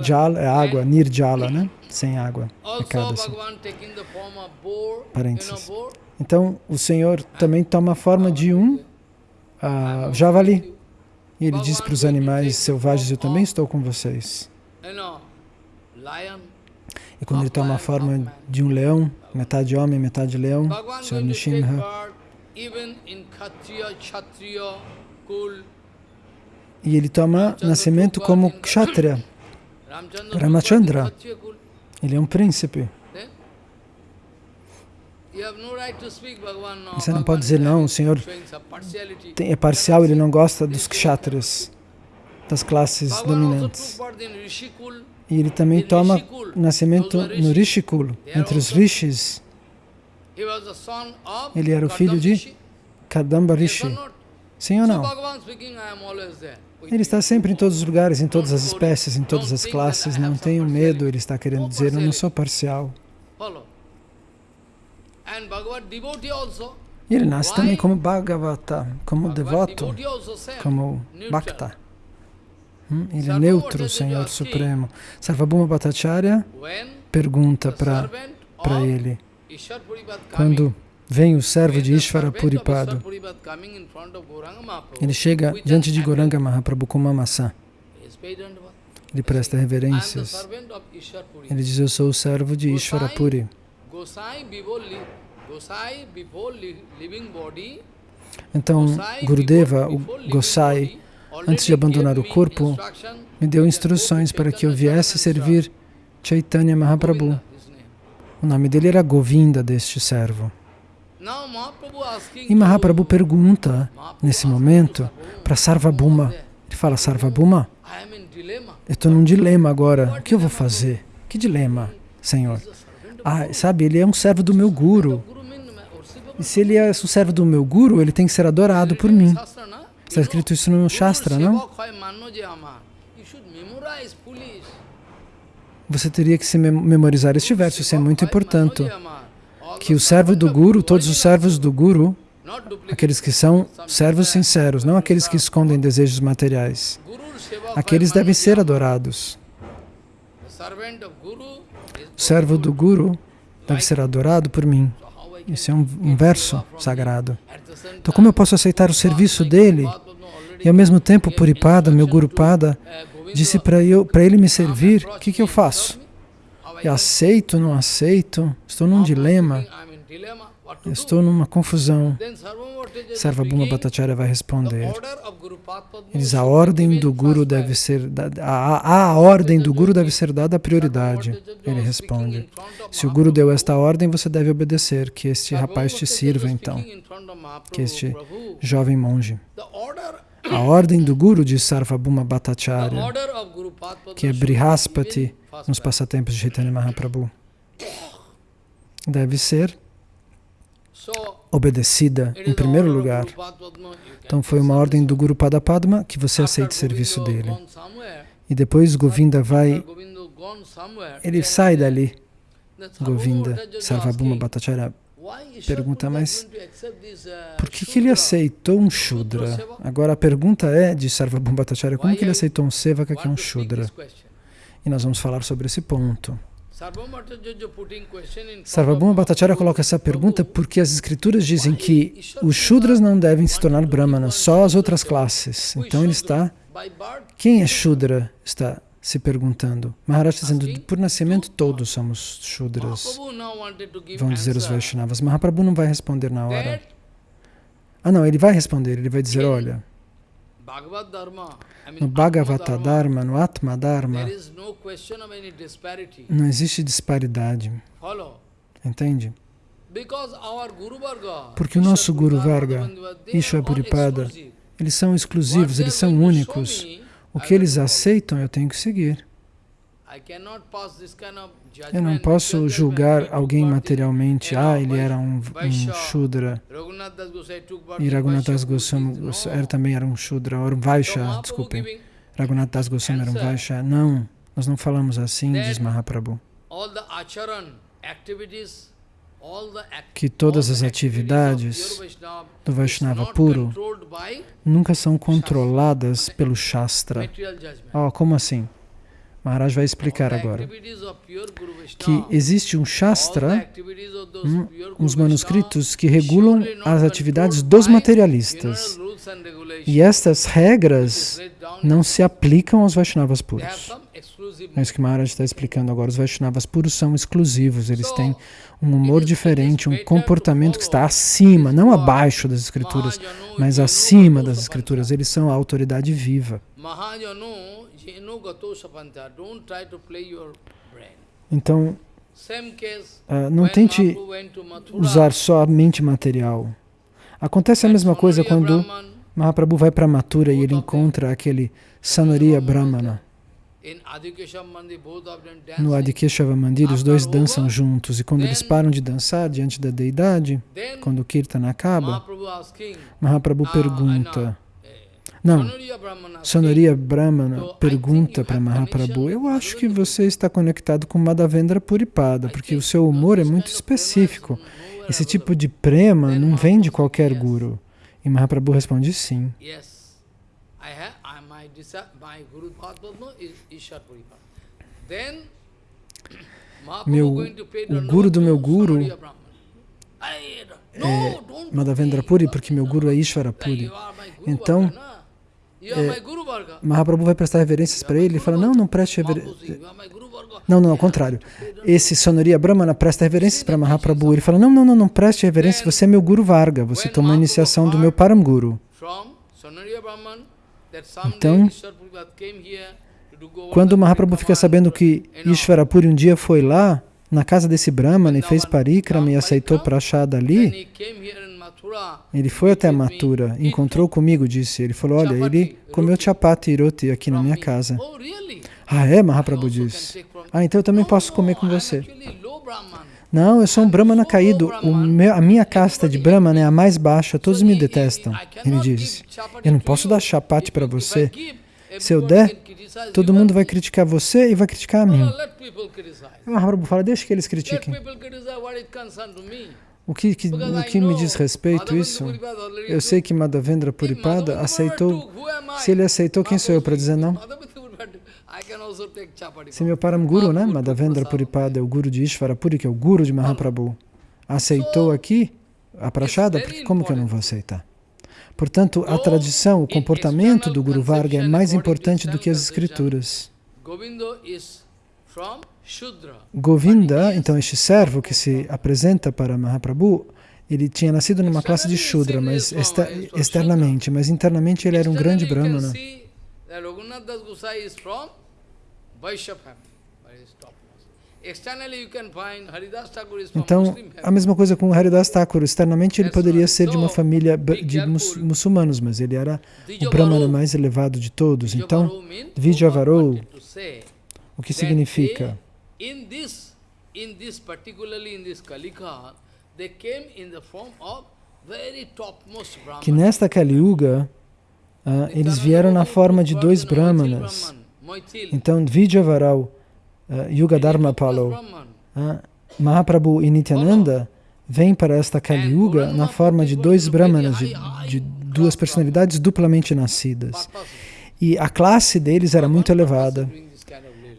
Jal é água, nirjala, né? Sem água. É cada assim. Parênteses. Então, o Senhor também toma a forma de um uh, javali. E ele diz para os animais selvagens, eu também estou com vocês. E quando ele toma a forma de um leão, metade homem, metade leão, Sr. Nishimha, e ele toma nascimento como kshatriya, Ramachandra. Ele é um príncipe. Você não pode dizer, não, o Senhor é parcial, ele não gosta dos kshatras, das classes dominantes. E ele também toma nascimento no Rishikul, entre os rishis. Ele era o filho de Kadamba Rishi. Sim ou não? Ele está sempre em todos os lugares, em todas as espécies, em todas as classes. Não tenho medo, ele está querendo dizer, eu não sou parcial. E ele nasce também como Bhagavata, como devoto, como Bhakta. Hum? Ele é neutro, Senhor Supremo. Sarvabhuma Bhattacharya pergunta para ele, quando vem o servo de Ishvara Puripado, ele chega diante de Goranga Mahaprabhu com uma maçã. Ele presta reverências. Ele diz, eu sou o servo de Ishvara Puri. Então, Gurudeva, o Gosai, antes de abandonar o corpo, me deu instruções para que eu viesse servir Chaitanya Mahaprabhu. O nome dele era Govinda, deste servo. E Mahaprabhu pergunta, nesse momento, para Sarvabhuma. Ele fala, Sarvabhuma, eu estou num dilema agora. O que eu vou fazer? Que dilema, Senhor? Ah, sabe, ele é um servo do meu guru. E se ele é um servo do meu guru, ele tem que ser adorado por mim. Está escrito isso no Shastra, não? Você teria que se memorizar este verso, isso é muito importante. Que o servo do Guru, todos os servos do Guru, aqueles que são servos sinceros, não aqueles que escondem desejos materiais, aqueles devem ser adorados. O servo do Guru deve ser adorado por mim. Isso é um, um verso sagrado. Então, como eu posso aceitar o serviço dele e, ao mesmo tempo, Puripada, meu Guru Pada, disse para ele me servir, o que, que eu faço? Eu aceito, não aceito? Estou num dilema. Estou numa confusão. Sarvabhuma Bhattacharya vai responder. Ele diz, a ordem do Guru deve ser dada, a, a ordem do Guru deve ser dada a prioridade. Ele responde. Se o Guru deu esta ordem, você deve obedecer, que este rapaz te sirva então, que este jovem monge. A ordem do Guru de Sarvabhuma Bhattacharya, que é Brihaspati nos passatempos de Chaitanya Mahaprabhu, deve ser obedecida em primeiro lugar. Então foi uma ordem do Guru Padapadma que você aceite o serviço dele. E depois Govinda vai, ele sai dali. Govinda, Sarvabhuma Bhattacharya pergunta, mas por que, que ele aceitou um Shudra? Agora a pergunta é de Sarvabhuma Bhattacharya, como que ele aceitou um Sevaka que é um Shudra? E nós vamos falar sobre esse ponto. Sarvabhuma Bhattacharya coloca essa pergunta porque as escrituras dizem que os Shudras não devem se tornar Brahmanas, só as outras classes. Então ele está... Quem é Shudra? Está se perguntando. Maharaj está dizendo, por nascimento todos somos Shudras, vão dizer os Vaishnavas. Mahaprabhu não vai responder na hora. Ah não, ele vai responder, ele vai dizer, olha, no Bhagavata Dharma, no Atma Dharma, não existe disparidade. Entende? Porque o nosso Guru Varga, Ishwa Puripada, eles são exclusivos, eles são únicos. O que eles aceitam, eu tenho que seguir. Eu não posso julgar alguém materialmente. Ah, ele era um, um Shudra. E Raghunath Das Goswami também era um Shudra, ou um Vaishya, desculpem. Raghunath Das Goswami era um Vaishya. Não, nós não falamos assim, diz Mahaprabhu. Que todas as atividades do Vaishnava puro nunca são controladas pelo Shastra. Oh, como assim? Maharaj vai explicar agora que existe um Shastra, um, uns manuscritos que regulam as atividades dos materialistas. E estas regras não se aplicam aos Vaishnavas puros. É isso que Maharaj está explicando agora. Os Vaishnavas puros são exclusivos, eles têm um humor diferente, um comportamento que está acima, não abaixo das escrituras, mas acima das escrituras. Eles são a autoridade viva. Então, uh, não tente usar só a mente material. Acontece a mesma coisa quando Mahaprabhu vai para Mathura e ele encontra aquele Sanoriya Brahmana. No Adikeshava Mandir, os dois dançam juntos, e quando eles param de dançar diante da deidade, quando o Kirtan acaba, Mahaprabhu pergunta, não, Sonoriya Brahmana. Pergunta para Mahaprabhu, eu acho que você está conectado com Madhavendra Puripada, porque o seu humor é muito específico. Esse tipo de prema não vem de qualquer guru. E Mahaprabhu responde sim. (coughs) Meu, o guru do meu guru é Madhavendra Puri, porque meu guru é Ishvara Puri. Então, é, Mahaprabhu vai prestar reverências para ele e fala, não, não preste reverências. Não, não, ao contrário. Esse Sonoria Brahmana presta reverências para Mahaprabhu. Ele fala, não, não, não, não preste reverência, você é meu Guru Varga, você tomou a iniciação do meu Param Guru. Então, quando Mahaprabhu fica sabendo que Ishvarapuri um dia foi lá, na casa desse Brahmana, e fez parikrama e aceitou prachada ali, ele foi até Mathura, encontrou comigo, disse. Ele falou, olha, ele comeu chapati e roti aqui na minha casa. Ah, é? Mahaprabhu disse. Ah, então eu também posso comer com você. Não, eu sou um Brahmana caído. Meu, a minha casta de Brahmana é a mais baixa. Todos me detestam. Ele disse. Eu não posso dar chapati para você. Se eu der, todo mundo vai criticar você e vai criticar a mim. Mahaprabhu fala, deixa que eles critiquem. O que, que, o que me diz respeito isso? Eu sei que Madhavendra Puripada aceitou. Se ele aceitou, quem sou eu para dizer não? Se meu Param Guru, né? Madhavendra Puripada é o Guru de Ishvara Puri, que é o Guru de Mahaprabhu, aceitou aqui a prachada, porque como que eu não vou aceitar? Portanto, a tradição, o comportamento do Guru Varga é mais importante do que as escrituras. Govinda, então este servo que se apresenta para Mahaprabhu, ele tinha nascido numa classe de Shudra, mas externamente, mas internamente ele era um grande Brahmana. Então, a mesma coisa com Haridas Thakur. Externamente ele poderia ser de uma família de mus muçulmanos, mas ele era o Brahmana mais elevado de todos. Então, Vijavarou, o que significa? In this, in this particularly in this Kalika, they came in the form of very topmost Brahmanas. Que nesta Kali Yuga, uh, eles vieram na forma de dois Brahmanas. Então, Vijavaral, uh, Yuga Dharma Palo, uh, Mahaprabhu e Nityananda vêm para esta Kali Yuga na forma de dois Brahmanas, de, de duas personalidades duplamente nascidas. E a classe deles era muito elevada.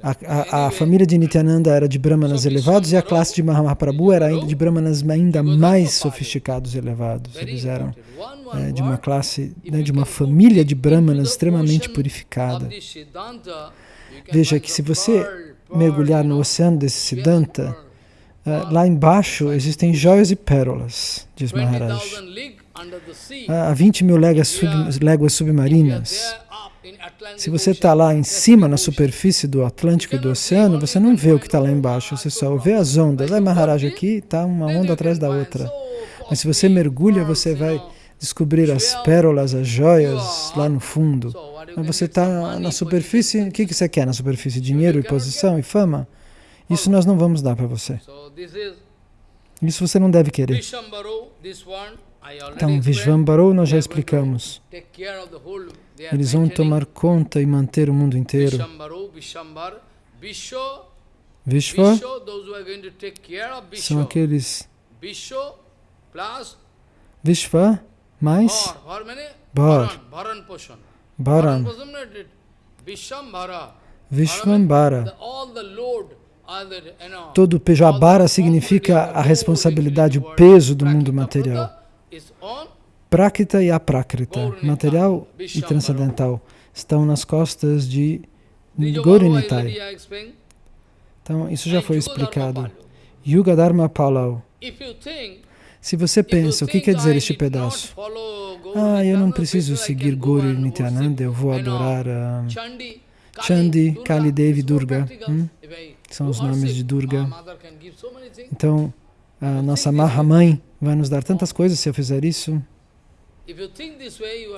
A, a, a, família de Nityananda era de brahmanas elevados e a classe de Mahaprabhu era ainda de brahmanas ainda mais sofisticados e elevados. Eles eram é, de uma classe, né, de uma família de brahmanas extremamente purificada. Veja que se você mergulhar no oceano desse Siddhanta, uh, lá embaixo existem joias e pérolas, diz Maharaj. Uh, há 20 mil léguas, sub, léguas submarinas. Se você está lá em cima, na superfície do Atlântico e do oceano, você não vê o que está lá embaixo, você só vê as ondas. Aí Maharaj aqui está uma onda atrás da outra. Mas se você mergulha, você vai descobrir as pérolas, as joias lá no fundo. Mas você está na superfície, o que, que você quer na superfície? Dinheiro e posição e fama? Isso nós não vamos dar para você. Isso você não deve querer. Então, Vishvambaro nós já explicamos. Eles vão tomar conta e manter o mundo inteiro. Vishva são aqueles Vishva mais Bhar. Bharan. Vishvambara. Todo Pejabara significa a responsabilidade, o peso do mundo material. Prakrita e aprakrita, material e transcendental, estão nas costas de Gorinitai. Então, isso já foi explicado. Yuga Dharma Palau. Se você pensa, o que quer dizer este pedaço? Ah, eu não preciso seguir Gauri Nityananda, eu vou adorar uh, Chandi, Kali Devi, Durga. Hum? São os nomes de Durga. Então, a nossa Mahamãe vai nos dar tantas coisas se eu fizer isso.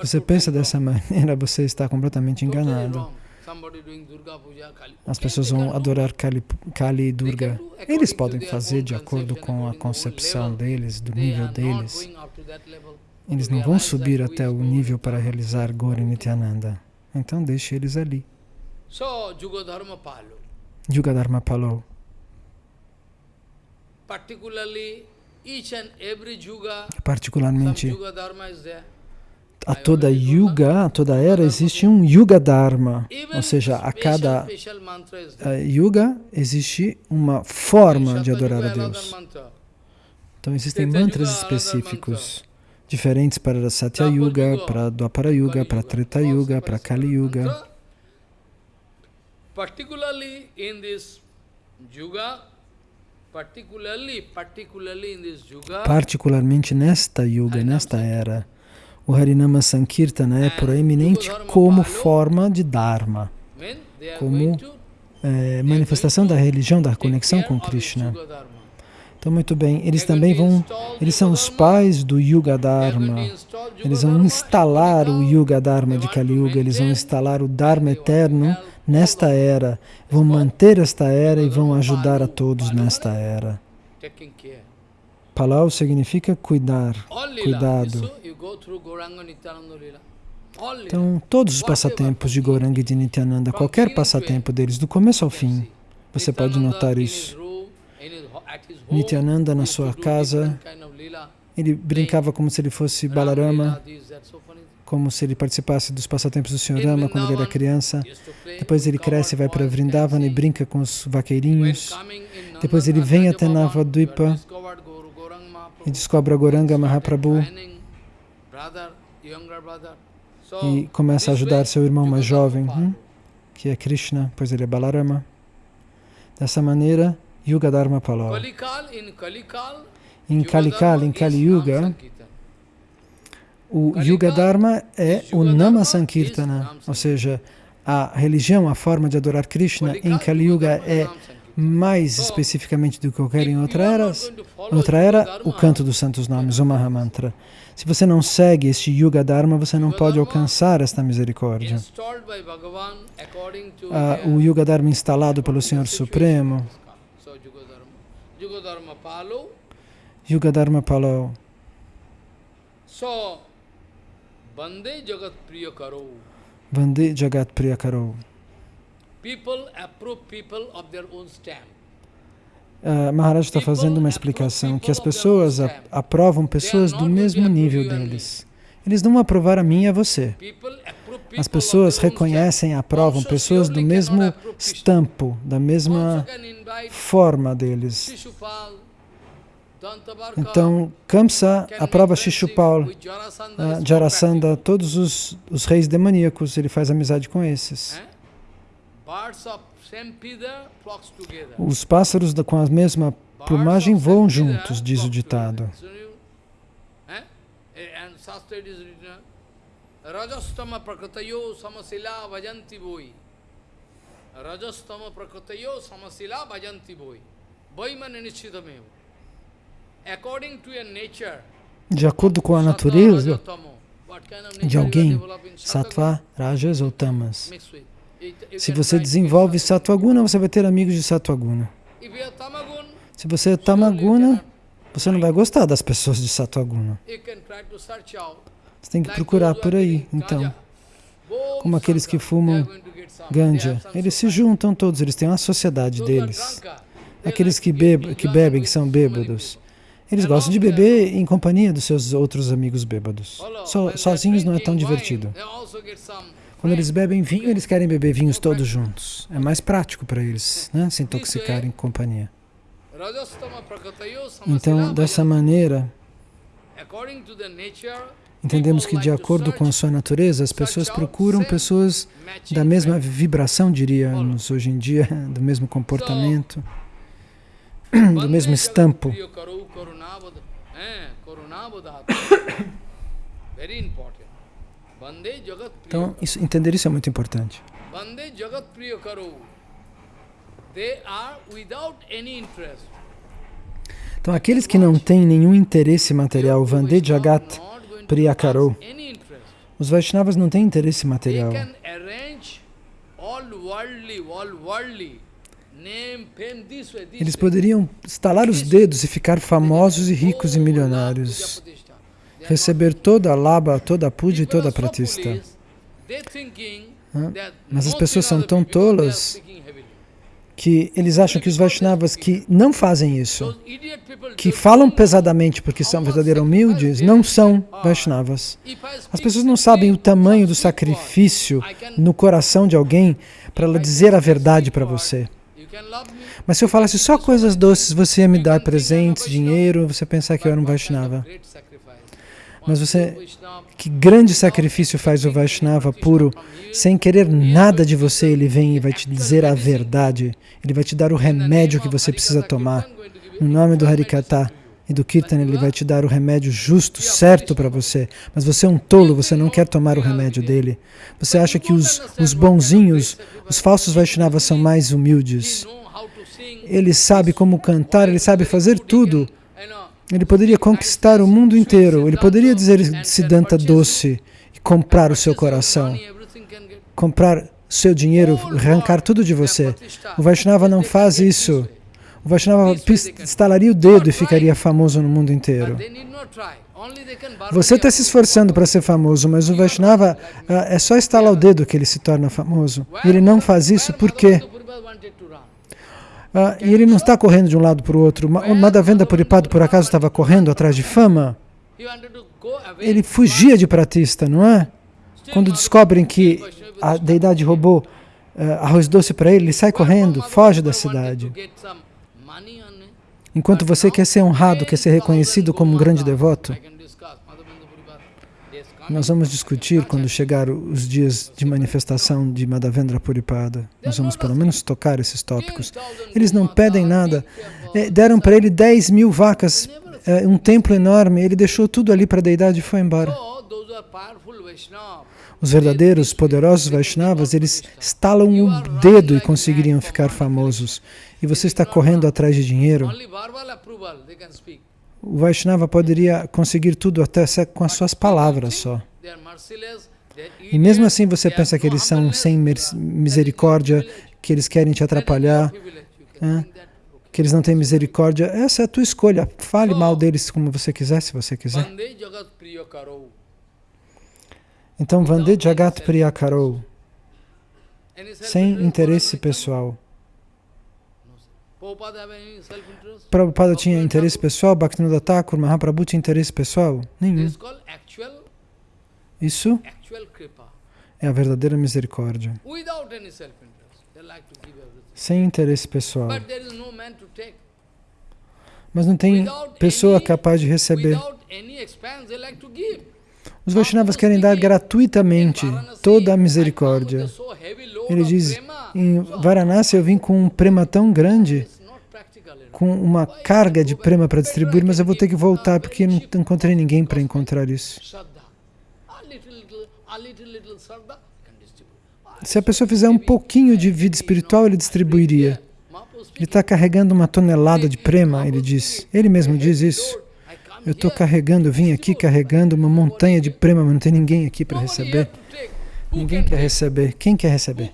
Você pensa dessa maneira, você está completamente enganado. As pessoas vão adorar Kali, Kali e Durga. Eles podem fazer de acordo com a concepção deles, do nível deles. Eles não vão subir até o nível para realizar Gauri Nityananda. Então deixe eles ali. Yuga Dharma Palo. Particularmente, a toda yuga, a toda era, existe um yuga dharma, ou seja, a cada uh, yuga existe uma forma de adorar a Deus. Então existem mantras específicos, diferentes para Satya Yuga, para Dwapara Yuga, para Treta Yuga, para Kali Yuga. Particularly in this yuga, particularmente nesta yuga, nesta era, o Harinama Sankirtana é proeminente como forma de Dharma, como é, manifestação da religião, da conexão com Krishna. Então, muito bem, eles também vão, eles são os pais do Yuga Dharma. Eles vão instalar o Yuga Dharma de Kali Yuga, eles vão instalar o Dharma eterno nesta era, vão manter esta era e vão ajudar a todos nesta era. Palau significa cuidar, cuidado. Então, todos os passatempos de Goranga e de Nityananda, qualquer passatempo deles, do começo ao fim, você pode notar isso. Nityananda na sua casa, ele brincava como se ele fosse Balarama, como se ele participasse dos passatempos do Sr. Rama quando ele era criança. Depois ele cresce e vai para Vrindavan e brinca com os vaqueirinhos. Depois ele vem até Navadvipa e descobre a Goranga Mahaprabhu e começa a ajudar seu irmão mais jovem, hum, que é Krishna, pois ele é Balarama. Dessa maneira, Yuga Dharma Palav. Em Kalikal, em Kali Yuga, o Yuga Dharma é o Nama Sankirtana, ou seja, a religião, a forma de adorar Krishna em Kali Yuga é mais especificamente do que qualquer em outra era, outra era o canto dos santos nomes, o Mahamantra. Se você não segue este Yuga Dharma, você não pode alcançar esta misericórdia. Ah, o Yuga Dharma instalado pelo Senhor Supremo Yuga Dharma Palo. So, Vande Jagat Priya Karo. Vande Jagat Priya Karo. People approve people of their own stamp. Uh, Maharaj está fazendo uma explicação que as pessoas aprovam pessoas do mesmo nível deles. Eles não aprovaram a mim e a você. As pessoas reconhecem e aprovam pessoas do mesmo estampo, da mesma forma deles. Então, Kamsa aprova Shishupal, uh, Jarasandha, todos os, os reis demoníacos, ele faz amizade com esses. Os pássaros com a mesma plumagem voam juntos, diz o ditado. Rajastama prakratayo samasila vajanti boi. Rajastama prakratayo samasila vajanti boi. Boimana nishitamevo. According to your nature, de acordo com a natureza de alguém, sattva, rajas ou tamas. Se você desenvolve sattva guna, você vai ter amigos de sattva guna. Se você é tamaguna, você não vai gostar das pessoas de sattva guna. Você tem que procurar por aí, então. Como aqueles que fumam ganja. Eles se juntam todos, eles têm uma sociedade deles. Aqueles que, bebe, que bebem, que são bêbados. Eles gostam de beber em companhia dos seus outros amigos bêbados. So, sozinhos não é tão divertido. Quando eles bebem vinho, eles querem beber vinhos todos juntos. É mais prático para eles, né? se intoxicar em companhia. Então, dessa maneira, entendemos que de acordo com a sua natureza, as pessoas procuram pessoas da mesma vibração, diríamos hoje em dia, (laughs) do mesmo comportamento, do mesmo estampo. (coughs) Então, isso, entender isso é muito importante. Então, aqueles que não têm nenhum interesse material, Vande Jagat Priyakaro, os Vaishnavas não têm interesse material. Eles poderiam estalar os dedos e ficar famosos e ricos e milionários, receber toda a laba, toda a puja e toda a pratista. Mas as pessoas são tão tolas que eles acham que os Vaishnavas que não fazem isso, que falam pesadamente porque são verdadeiros humildes, não são Vaishnavas. As pessoas não sabem o tamanho do sacrifício no coração de alguém para ela dizer a verdade para você. Mas se eu falasse só coisas doces, você ia me dar presentes, dinheiro, você pensar que eu era um Vaishnava. Mas você, que grande sacrifício faz o Vaishnava puro, sem querer nada de você, ele vem e vai te dizer a verdade. Ele vai te dar o remédio que você precisa tomar. No nome do Harikata e do Kirtan, ele vai te dar o remédio justo, certo para você. Mas você é um tolo, você não quer tomar o remédio dele. Você acha que os, os bonzinhos, os falsos Vaishnavas são mais humildes. Ele sabe como cantar, ele sabe fazer tudo. Ele poderia conquistar o mundo inteiro. Ele poderia dizer Siddhanta doce e comprar o seu coração. Comprar seu dinheiro, arrancar tudo de você. O Vaishnava não faz isso. O Vaishnava estalaria o dedo e ficaria famoso no mundo inteiro. Você está se esforçando para ser famoso, mas o Vaishnava ah, é só estalar o dedo que ele se torna famoso. E ele não faz isso por quê? Ah, e ele não está correndo de um lado para o outro. Madhavendra Puripado, por acaso, estava correndo atrás de fama? Ele fugia de pratista, não é? Quando descobrem que a deidade roubou uh, arroz doce para ele, ele sai correndo, foge da cidade. Enquanto você quer ser honrado, quer ser reconhecido como um grande devoto, nós vamos discutir quando chegar os dias de manifestação de Madhavendra Puripada. Nós vamos pelo menos tocar esses tópicos. Eles não pedem nada. É, deram para ele 10 mil vacas, é, um templo enorme. Ele deixou tudo ali para a deidade e foi embora. Os verdadeiros, poderosos Vaishnavas, eles estalam o dedo e conseguiriam ficar famosos. E você está correndo atrás de dinheiro o Vaishnava poderia conseguir tudo até com as suas palavras só. E mesmo assim você pensa que eles são sem misericórdia, que eles querem te atrapalhar, que eles não têm misericórdia. Essa é a tua escolha. Fale mal deles como você quiser, se você quiser. Então, Vande Jagat Priyakaro, sem interesse pessoal. Prabhupada tinha interesse pessoal, Bhaktivinoda Thakur, Mahaprabhu tinha interesse pessoal? Nenhum. Isso é a verdadeira misericórdia. Sem interesse pessoal. Mas não tem pessoa capaz de receber. Os Vaishnavas querem dar gratuitamente toda a misericórdia. Ele diz, Em Varanasi eu vim com um prema tão grande, com uma carga de prema para distribuir, mas eu vou ter que voltar porque não encontrei ninguém para encontrar isso. Se a pessoa fizer um pouquinho de vida espiritual, ele distribuiria. Ele está carregando uma tonelada de prema, ele diz. Ele mesmo diz isso. Eu estou carregando, vim aqui carregando uma montanha de prema, mas não tem ninguém aqui para receber. Ninguém quer receber. Quem quer receber?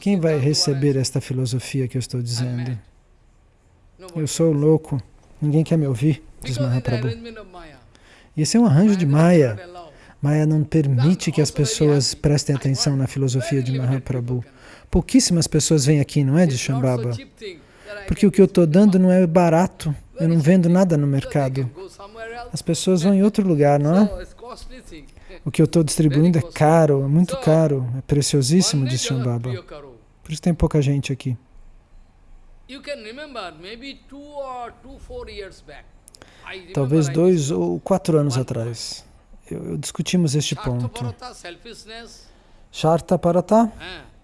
Quem vai receber esta filosofia que eu estou dizendo? Eu sou louco. Ninguém quer me ouvir, diz Mahaprabhu. E esse é um arranjo de Maya. Maya não permite que as pessoas prestem atenção na filosofia de Mahaprabhu. Pouquíssimas pessoas vêm aqui, não é, de Shambhava? Porque o que eu estou dando não é barato. Eu não vendo nada no mercado. As pessoas vão em (laughs) outro lugar, não é? O que eu estou distribuindo é caro, é muito caro, é preciosíssimo, diz Shambhava. Por isso tem pouca gente aqui. Talvez dois ou quatro anos atrás, eu, eu discutimos este ponto. Sharta Parata,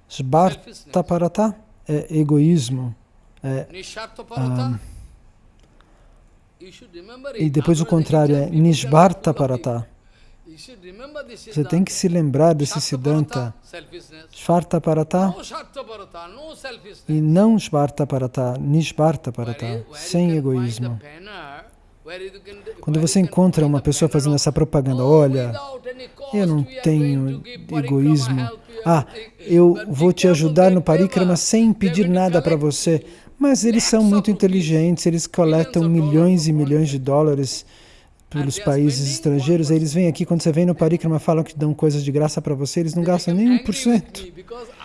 Sbarta Parata é egoísmo. É, ah, e depois o contrário é Nishbarta Parata. Você tem que se lembrar desse Siddhanta. Shvarta Parata e não Shvarta Parata, Nishvarta Parata, sem egoísmo. Quando você encontra uma pessoa fazendo essa propaganda, olha, eu não tenho egoísmo, ah, eu vou te ajudar no parikrama sem pedir nada para você, mas eles são muito inteligentes, eles coletam milhões e milhões de dólares pelos países estrangeiros, eles vêm aqui, quando você vem no Parikrama, falam que dão coisas de graça para você, eles não gastam nem 1%.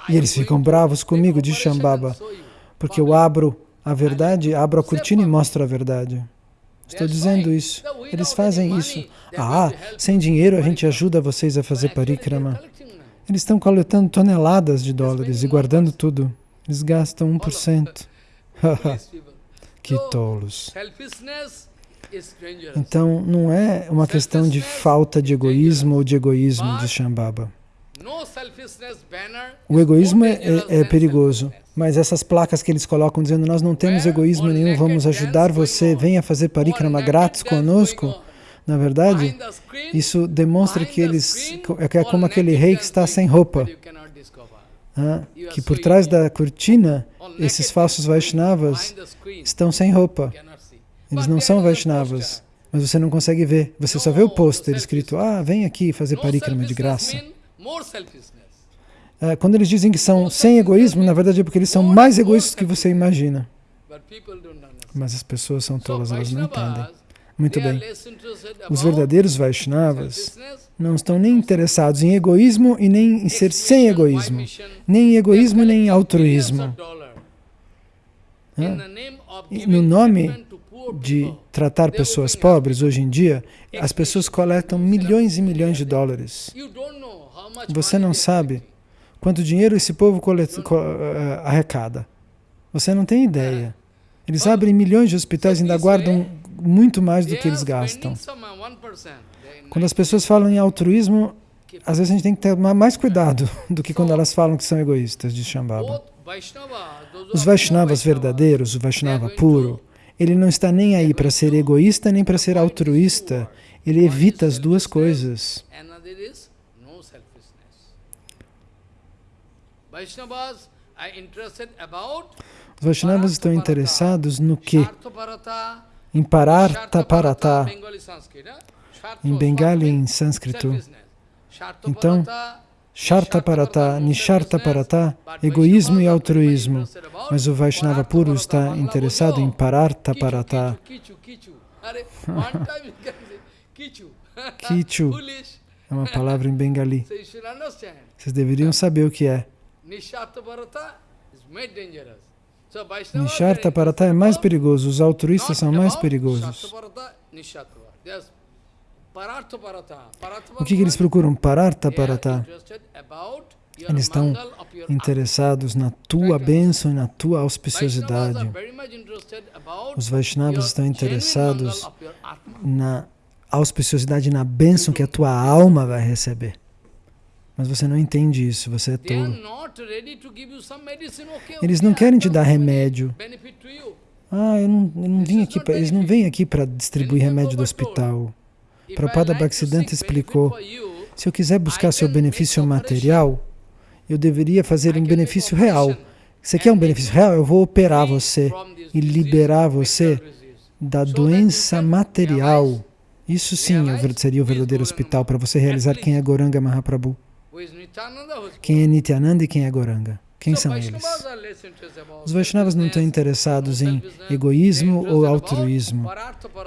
E eles ficam bravos comigo, de Shambhava, porque eu abro a verdade, abro a cortina e mostro a verdade. Estou dizendo isso. Eles fazem isso. Ah, sem dinheiro a gente ajuda vocês a fazer Parikrama. Eles estão coletando toneladas de dólares e guardando tudo. Eles gastam 1%. (laughs) que tolos. Então, não é uma questão de falta de egoísmo ou de egoísmo de Shambhava. O egoísmo é, é, é, perigoso, mas essas placas que eles colocam dizendo nós não temos egoísmo nenhum, vamos ajudar você, venha fazer parikrama grátis conosco, na verdade, isso demonstra que eles, é como aquele rei que está sem roupa, que por trás da cortina, esses falsos Vaishnavas estão sem roupa. Eles não são Vaishnavas, mas você não consegue ver. Você só vê o pôster escrito, ah, vem aqui fazer parikrama de graça. É, quando eles dizem que são sem egoísmo, na verdade é porque eles são mais egoístas do que você imagina. Mas as pessoas são tolas, elas não entendem. Muito bem. Os verdadeiros Vaishnavas não estão nem interessados em egoísmo e nem em ser sem egoísmo. Nem em egoísmo, nem em altruísmo. No nome de tratar pessoas pobres, hoje em dia, as pessoas coletam milhões e milhões de dólares. Você não sabe quanto dinheiro esse povo eh, arrecada. Você não tem ideia. Eles abrem milhões de hospitais e ainda guardam muito mais do que eles gastam. Quando as pessoas falam em altruísmo, às vezes a gente tem que ter mais cuidado (laughs) do que quando elas falam que são egoístas, de Shambhava. Os Vaishnavas verdadeiros, o Vaishnava puro, ele não está nem aí para ser egoísta nem para ser altruísta. Ele evita as duas coisas. Os Vaishnavas estão interessados no que? Em Parartha Parata, em Bengali em sânscrito. Então, Sharta Parata, Nisharta Parata, egoísmo e altruísmo. Mas o Vaishnava puro está interessado em Pararta Parata. Kichu é uma palavra em bengali. Vocês deveriam saber o que é. Nisharta Parata é mais perigoso, os altruístas são mais perigosos. O que, que eles procuram? Parartha Parata. Eles estão interessados na tua bênção e na tua auspiciosidade. Os Vaishnavas estão interessados na auspiciosidade, na bênção que a tua alma vai receber. Mas você não entende isso, você é tolo. Eles não querem te dar remédio. Ah, eu não, eu não vim aqui pra, eles não vêm aqui para distribuir remédio do hospital. Prabhupada Bhaktisiddhanta explicou, Se eu quiser buscar seu benefício material, eu deveria fazer um benefício real. Você quer um benefício real? Eu vou operar você e liberar você da doença material. Isso sim seria o verdadeiro hospital para você realizar quem é Goranga Mahaprabhu. Quem é Nityananda e quem é Goranga. Quem são eles? Os Vaishnavas não estão interessados em egoísmo ou altruísmo.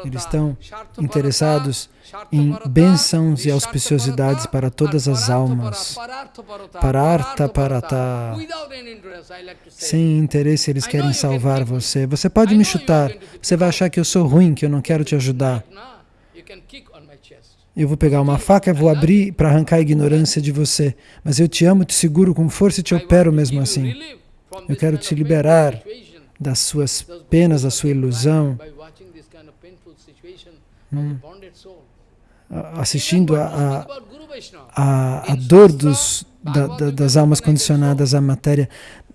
Eles estão interessados em bênçãos e auspiciosidades para todas as almas. Parartha parata. Sem interesse, eles querem salvar você. Você pode me chutar. Você vai achar que eu sou ruim, que eu não quero te ajudar. Eu vou pegar uma faca vou abrir para arrancar a ignorância de você. Mas eu te amo, te seguro com força e te opero mesmo assim. Eu quero te liberar das suas penas, da sua ilusão, Hum. assistindo a, a, a, a dor dos, da- da- das almas condicionadas à matéria.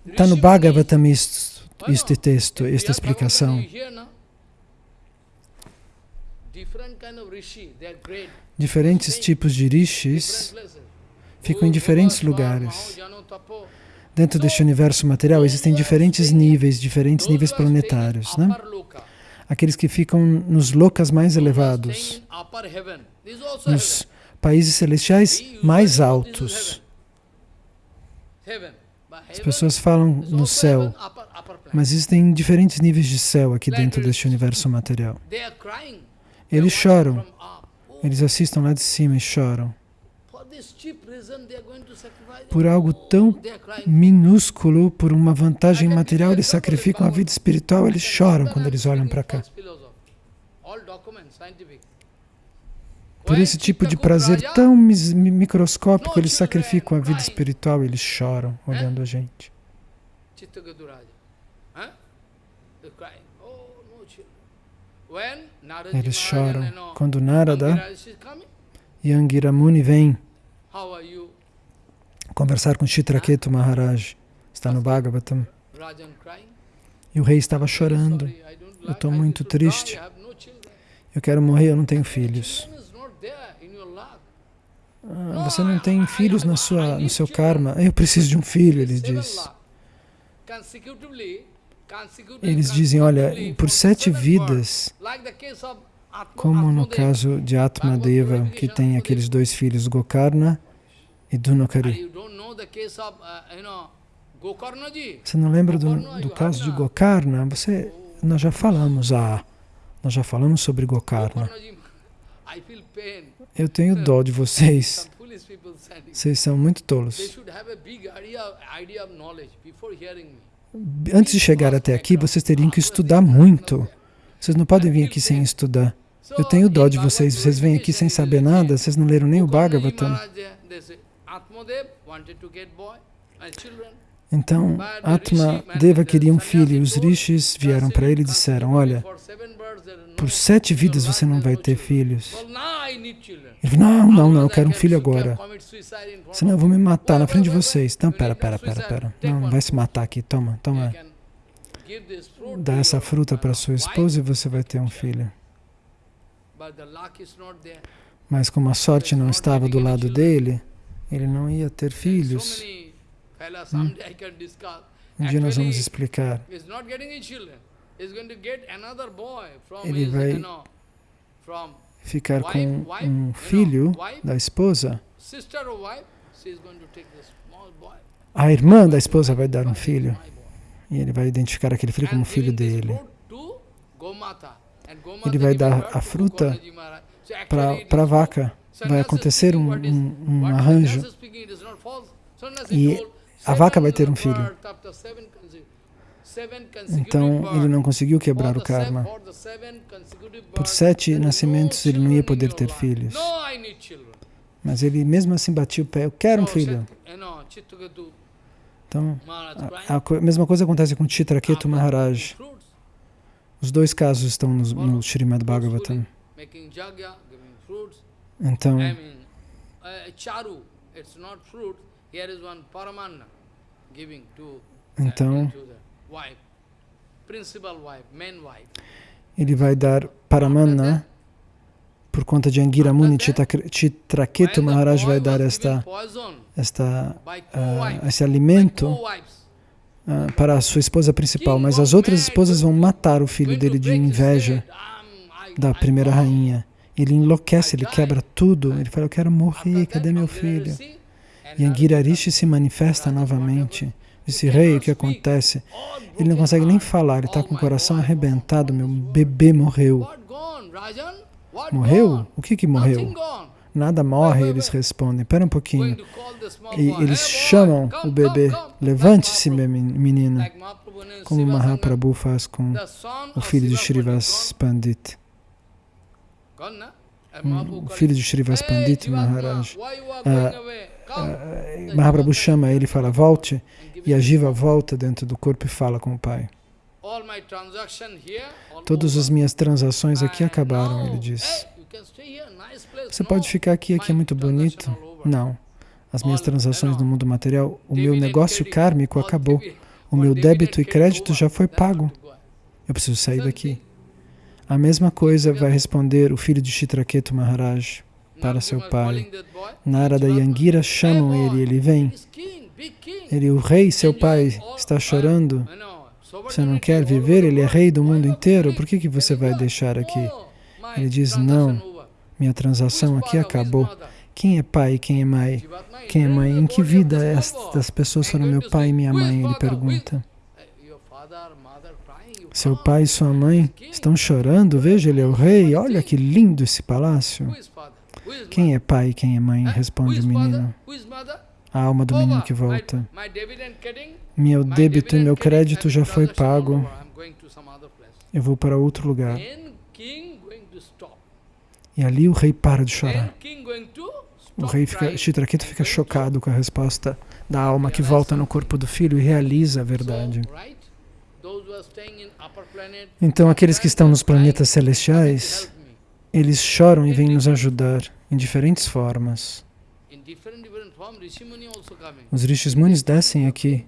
Está no Bhagavatam isto, este texto, esta explicação. Diferentes tipos de rishis ficam em diferentes lugares. Dentro deste universo material existem diferentes níveis, diferentes níveis planetários. Né? Aqueles que ficam nos lokas mais elevados, nos países celestiais mais altos. As pessoas falam no céu, mas existem diferentes níveis de céu aqui dentro deste universo material. Eles choram, eles assistem lá de cima e choram. Por algo tão minúsculo, por uma vantagem material, eles sacrificam a vida espiritual, eles choram quando eles olham para cá. Por esse tipo de prazer tão microscópico, eles sacrificam a vida espiritual, eles choram olhando a gente. Eles choram. Quando Narada e Angira Muni vêm conversar com Chitraketu Maharaj, está no Bhagavatam, e o rei estava chorando. Eu estou muito triste. Eu quero morrer, eu não tenho filhos. Ah, você não tem filhos na sua, no seu karma. Eu preciso de um filho, ele diz. Eles dizem, olha, por sete vidas, como no caso de Atmadeva, que tem aqueles dois filhos, Gokarna e Dunakari. Você não lembra do, do caso de Gokarna? Você, nós já falamos, ah, nós já falamos sobre Gokarna. Eu tenho dó de vocês. Vocês são muito tolos. Antes de chegar até aqui, vocês teriam que estudar muito. Vocês não podem vir aqui sem estudar. Eu tenho dó de vocês. Vocês vêm aqui sem saber nada. Vocês não leram nem o Bhagavatam. Então, Atma Deva queria um filho. Os rishis vieram para ele e disseram, olha, por sete vidas você não vai ter filhos. Ele falou, não, não, não, eu quero um filho agora. Senão eu vou me matar na frente de vocês. Então, pera, pera, pera, pera. Não, não vai se matar aqui. Toma, toma. Dá essa fruta para sua esposa e você vai ter um filho. Mas como a sorte não estava do lado dele, ele não ia ter filhos. Hum. Um dia nós vamos explicar. Ele vai ficar com um filho da esposa. A irmã da esposa vai dar um filho. E ele vai identificar aquele filho como filho dele. Ele vai dar a fruta para a vaca. Vai acontecer um, um, um arranjo. E a vaca vai ter um filho. Então, ele não conseguiu quebrar o karma. Por sete nascimentos, ele não ia poder ter filhos. Mas ele mesmo assim batia o pé, eu quero um filho. Então, a, a mesma coisa acontece com Chitraketu Maharaj. Os dois casos estão no, no Srimad Bhagavatam. Então, to, Então, ele vai dar Paramanna por conta de Angira Muni Chitra- Chitraketu Maharaj vai dar esta, esta, co-wives, esse alimento ah, para a sua esposa principal, mas as outras esposas vão matar o filho dele de inveja da primeira rainha. Ele enlouquece, ele quebra tudo. Ele fala: Eu quero morrer, cadê meu filho? E Angira Rishi se manifesta novamente. Disse: Rei, o que acontece? Ele não consegue nem falar, ele está com o coração arrebentado. Meu bebê morreu. Morreu? O que que morreu? Nada morre, eles respondem. Pera um pouquinho. E eles chamam o bebê. Levante-se, Like meu Mahaprabhu- men- menino. like Mahaprabhu and Como. Mahaprabhu faz com o filho de Siva Pandit O filho de Shrivas "Hey, Pandit Maharaj. Ah, going away? Come." Ah, Mahaprabhu chama ele e fala: Volte. E a Jiva volta dentro do corpo e fala com o pai. Todas as minhas transações aqui acabaram, ele diz. Você pode ficar aqui, aqui é muito bonito. Não. As minhas transações no mundo material, o meu negócio kármico acabou. O meu débito e crédito já foi pago. Eu preciso sair daqui. A mesma coisa vai responder o filho de Chitraketu Maharaj para seu pai. calling that boy, Narada e Jivatma, Angira chamam "Hey, ele, boy, ele vem. He's king, big king." Ele, o rei, seu pai, está chorando. Você não quer viver? Ele é rei do mundo inteiro. Por que, que você vai deixar aqui? "Oh, my Ele diz, não, minha transação aqui acabou. Quem é pai quem é mãe? Quem é mãe? Em que vida estas pessoas foram meu pai e minha "Who is mãe? Ele pergunta. Seu pai e sua mãe estão chorando. Veja, ele é o rei. Olha que lindo esse palácio. Quem é pai e quem é mãe? Responde o menino. A alma do menino que volta. Meu débito e meu crédito já foi pago. Eu vou para outro lugar. E ali o rei para de chorar. O rei fica, Chitraketu fica chocado com a resposta da alma que volta no corpo do filho e realiza a verdade. Então, aqueles que estão nos planetas celestiais, eles choram e vêm nos ajudar em diferentes formas. Os Rishis Munis descem aqui.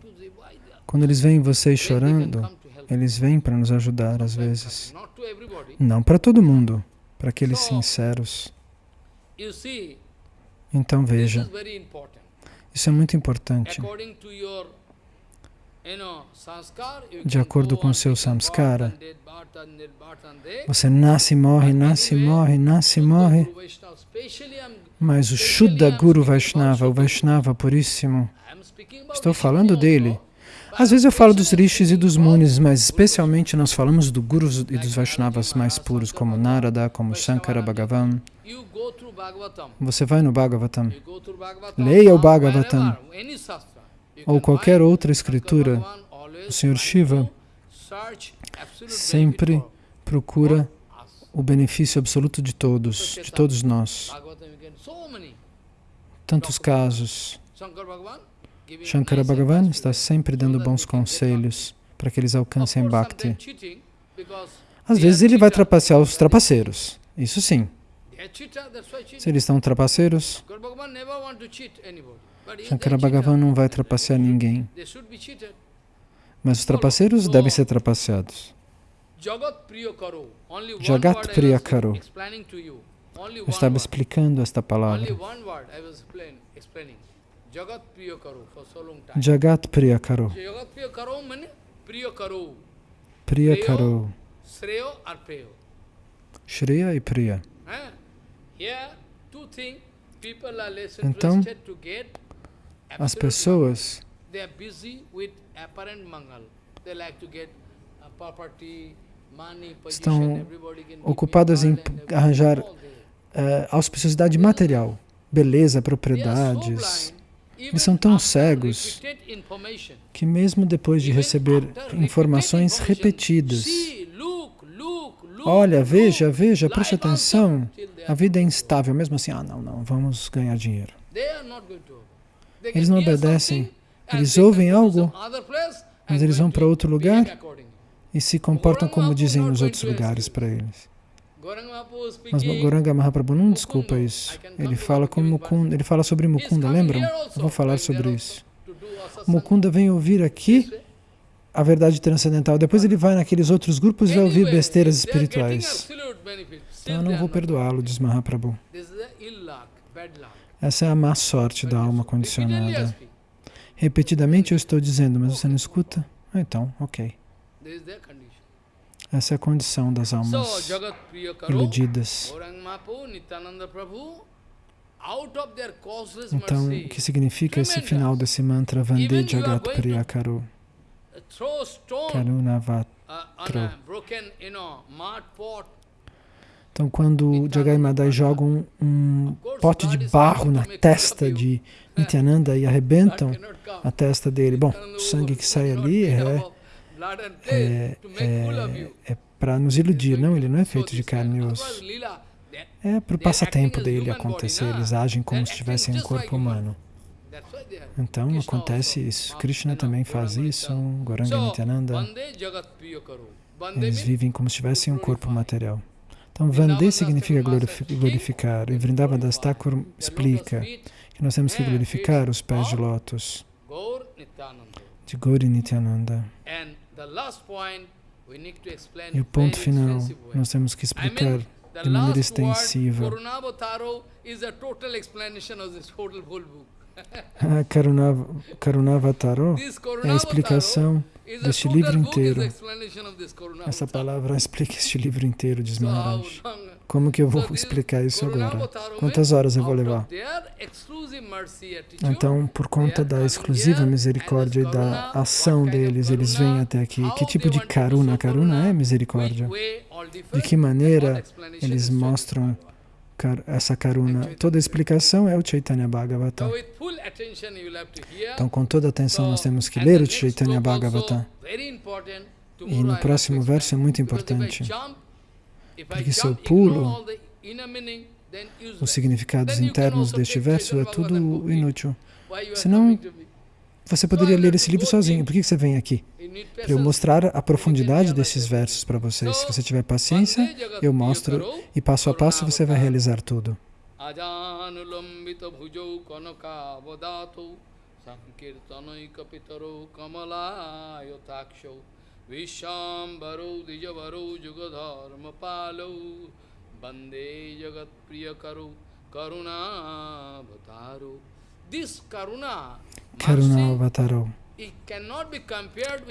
Quando eles veem vocês chorando, eles vêm para nos ajudar às vezes. Não para todo mundo, para aqueles sinceros. Então veja, isso é muito importante. De acordo com seu samskara. Você nasce, morre, nasce, morre, nasce, morre. Mas o Shuddha Guru Vaishnava, o Vaishnava puríssimo, estou falando dele. Às vezes eu falo dos rishis e dos munis, mas especialmente nós falamos do Gurus e dos Vaishnavas mais puros, como Narada, como Shankara Bhagavan. Você vai no Bhagavatam. Leia o Bhagavatam. ou qualquer outra escritura, o trying Shiva sempre procura o benefício absoluto de todos, de todos nós. Bhagavatam, you get so many. Tantos casos. Shankara Bhagavan está sempre dando bons conselhos para que eles alcancem Bhakti. Às vezes ele vai trapacear os trapaceiros. Isso sim. Se eles estão trapaceiros, Shankara Bhagavan não vai trapacear ninguém. Mas os trapaceiros devem ser trapaceados. Jagat Priya Karo. Only one Jagat word I Priya was Karo. explaining to you. Only Eu estava explicando esta palavra. Jagat Priya Karo for so long time. Jagat Priya Karo. Jagat Priya Karo means Priya Karo. Priya Karo. Sreyo or Preyo. Shreya e Priya. Here, two things people are less Então, interested to get. As pessoas mangal. They are busy with apparent mangal. They like to get uh, property, money, position. Estão everybody can ocupadas em arranjar eh, auspiciosidade material, beleza, propriedades, Eles são tão cegos que mesmo depois de receber informações repetidas, olha, veja, veja, preste atenção, a vida é instável, mesmo assim, ah, não, não, vamos ganhar dinheiro. Eles não obedecem, eles ouvem algo, mas eles vão para outro lugar e se comportam como dizem nos outros lugares para eles. Mas Goranga Mahaprabhu não desculpa isso. Ele fala, com Mukunda, ele fala sobre Mukunda, lembram? Eu vou falar sobre isso. Mukunda vem ouvir aqui a verdade transcendental. Depois ele vai naqueles outros grupos e vai ouvir besteiras espirituais. Então eu não vou perdoá-lo, diz Mahaprabhu. Essa é a má sorte da alma condicionada. Repetidamente eu estou dizendo, mas você não escuta? Ah, então, ok. Essa é a condição das almas iludidas. Então, o que significa esse final desse mantra Vande Jagat Priyakaro? Karunavatro. Então, quando Jagai Madai joga um, um, pote de barro na testa de Nityananda e arrebentam a testa dele, bom, o sangue que sai ali é, é, é, é para nos iludir, não, ele não é feito de carne e osso. É para o passatempo dele acontecer, eles agem como se tivessem um corpo humano. Então acontece isso. Krishna também faz isso, Goranga Nityananda. Eles vivem como se tivessem um corpo material. Então, Vande significa glorificar. E Vrindavan Thakur explica que nós temos que glorificar os pés de lótus de Gauri Nityananda. E o ponto final, nós temos que explicar de maneira extensiva. A (laughs) Karunavataro é a explicação deste livro inteiro. Essa palavra (laughs) explica este livro inteiro, diz Maharaj. Como que eu vou explicar isso agora? Quantas horas eu vou levar? Então, por conta da exclusiva misericórdia e da ação deles, eles vêm até aqui. Que tipo de karuna? Karuna é misericórdia. De que maneira eles mostram essa karuna. Toda a explicação é o Chaitanya Bhagavata. Então, com toda atenção, nós temos que ler o Chaitanya Bhagavata. E no próximo verso é muito importante, porque se eu pulo os significados internos deste verso, é tudo inútil. Senão, você poderia ler esse livro sozinho. Por que você vem aqui? Para eu mostrar a profundidade desses versos para vocês. Se você tiver paciência, eu mostro e passo a passo você vai realizar tudo. Vishambaro Dijavaru Jugadharma Palau Bande Jagat Priyakaru Karuna Bhataro This Karuna Karuna Avataro.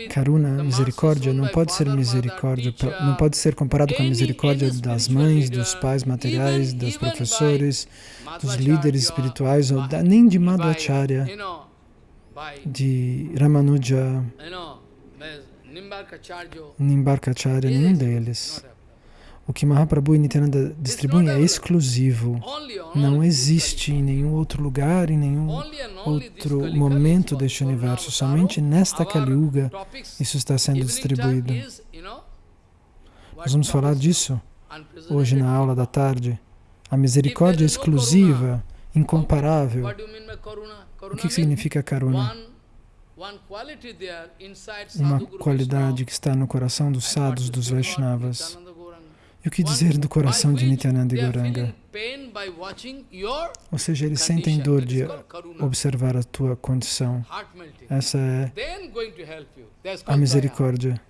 Karuna, misericórdia, não pode ser misericórdia, não pode ser comparado com a misericórdia das mães, dos pais materiais, dos professores, dos líderes espirituais, nem de Madhacharya, de Ramanuja, Nimbarkacharya, nenhum deles. O que Mahaprabhu e Nityananda distribuem é exclusivo. Não existe em nenhum outro lugar, em nenhum outro momento deste universo. Somente nesta Kali Yuga isso está sendo distribuído. Nós vamos falar disso hoje na aula da tarde. A misericórdia exclusiva, incomparável. O que significa karuna? Uma qualidade que está no coração dos sadhus, dos Vaishnavas. E o que dizer do coração de Nityananda e Gauranga? Ou seja, eles sentem dor de observar a tua condição. Essa é a misericórdia.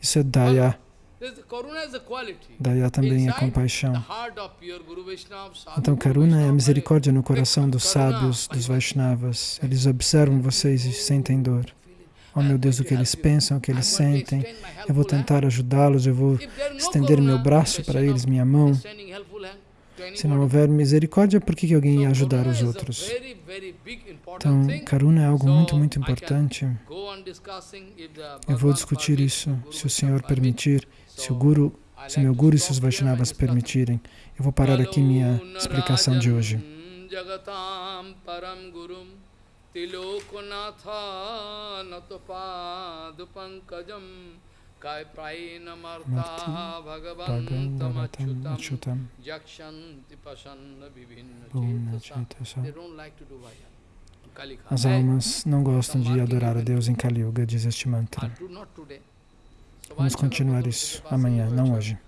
Isso é Daya. Daya também é compaixão. Então, Karuna é a misericórdia no coração dos sábios, dos Vaishnavas. Eles observam vocês e sentem dor. Oh meu Deus, o que eles pensam, o que eles sentem. Eu vou tentar ajudá-los, eu vou estender meu braço para eles, minha mão. Se não houver misericórdia, por que alguém ia ajudar os outros? Então, Karuna é algo muito, muito importante. Eu vou discutir isso, se o Senhor permitir, se o Guru, se meu Guru e seus Vaishnavas permitirem, eu vou parar aqui minha explicação de hoje. Bhagavatam Jakshanti Pasanna Vivinna They don't like to do. As almas não gostam de adorar a Deus em Kali Yuga, diz este mantra. Vamos continuar isso amanhã, não hoje.